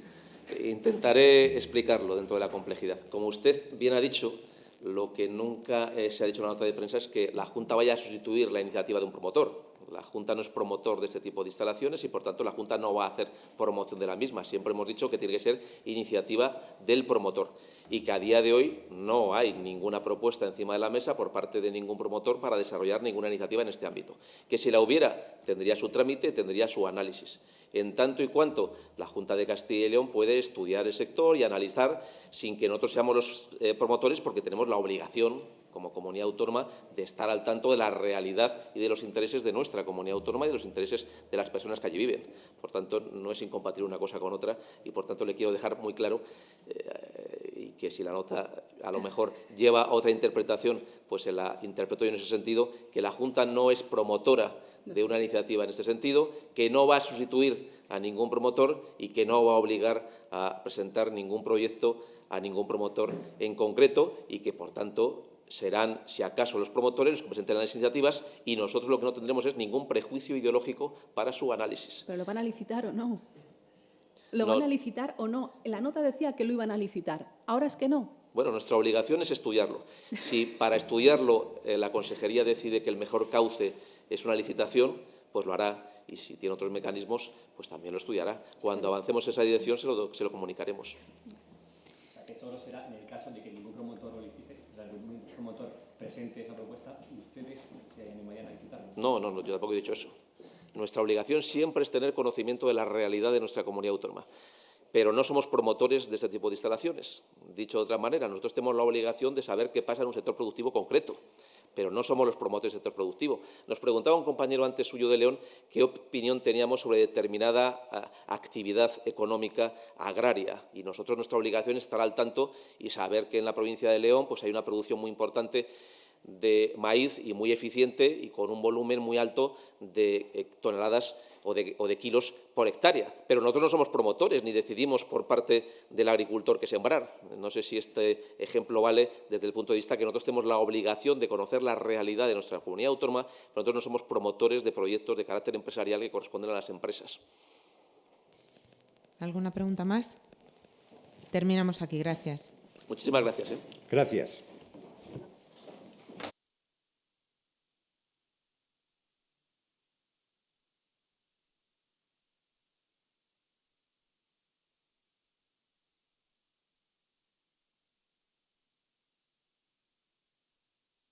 intentaré explicarlo dentro de la complejidad. Como usted bien ha dicho, lo que nunca eh, se ha dicho en la nota de prensa es que la Junta vaya a sustituir la iniciativa de un promotor. La Junta no es promotor de este tipo de instalaciones y, por tanto, la Junta no va a hacer promoción de la misma. Siempre hemos dicho que tiene que ser iniciativa del promotor y que a día de hoy no hay ninguna propuesta encima de la mesa por parte de ningún promotor para desarrollar ninguna iniciativa en este ámbito. Que si la hubiera, tendría su trámite, tendría su análisis. En tanto y cuanto la Junta de Castilla y León puede estudiar el sector y analizar sin que nosotros seamos los eh, promotores porque tenemos la obligación como comunidad autónoma de estar al tanto de la realidad y de los intereses de nuestra comunidad autónoma y de los intereses de las personas que allí viven. Por tanto, no es incompatible una cosa con otra y, por tanto, le quiero dejar muy claro eh, que si la nota a lo mejor lleva otra interpretación, pues se la interpreto yo en ese sentido, que la Junta no es promotora de una iniciativa en este sentido, que no va a sustituir a ningún promotor y que no va a obligar a presentar ningún proyecto a ningún promotor en concreto y que, por tanto, serán, si acaso, los promotores los que presenten las iniciativas y nosotros lo que no tendremos es ningún prejuicio ideológico para su análisis. ¿Pero lo van a licitar o no? ¿Lo No. van a licitar o no? La nota decía que lo iban a licitar. Ahora es que no. Bueno, nuestra obligación es estudiarlo. Si para estudiarlo eh, la Consejería decide que el mejor cauce es una licitación, pues lo hará. Y si tiene otros mecanismos, pues también lo estudiará. Cuando avancemos en esa dirección se lo, se lo comunicaremos. O sea, que solo será en el caso de que ningún promotor lo licite, o sea, ningún promotor presente esa propuesta, ustedes se animarían a licitarlo. No, no, no, yo tampoco he dicho eso. Nuestra obligación siempre es tener conocimiento de la realidad de nuestra comunidad autónoma. Pero no somos promotores de este tipo de instalaciones. Dicho de otra manera, nosotros tenemos la obligación de saber qué pasa en un sector productivo concreto, pero no somos los promotores del sector productivo. Nos preguntaba un compañero antes suyo de León qué opinión teníamos sobre determinada ah, actividad económica agraria. Y nosotros nuestra obligación es estar al tanto y saber que en la provincia de León pues, hay una producción muy importante de maíz y muy eficiente y con un volumen muy alto de eh, toneladas o de, o de kilos por hectárea. Pero nosotros no somos promotores ni decidimos por parte del agricultor qué sembrar. No sé si este ejemplo vale desde el punto de vista que nosotros tenemos la obligación de conocer la realidad de nuestra comunidad autónoma, pero nosotros no somos promotores de proyectos de carácter empresarial que corresponden a las empresas. ¿Alguna pregunta más? Terminamos aquí. Gracias. Muchísimas gracias. ¿eh? Gracias.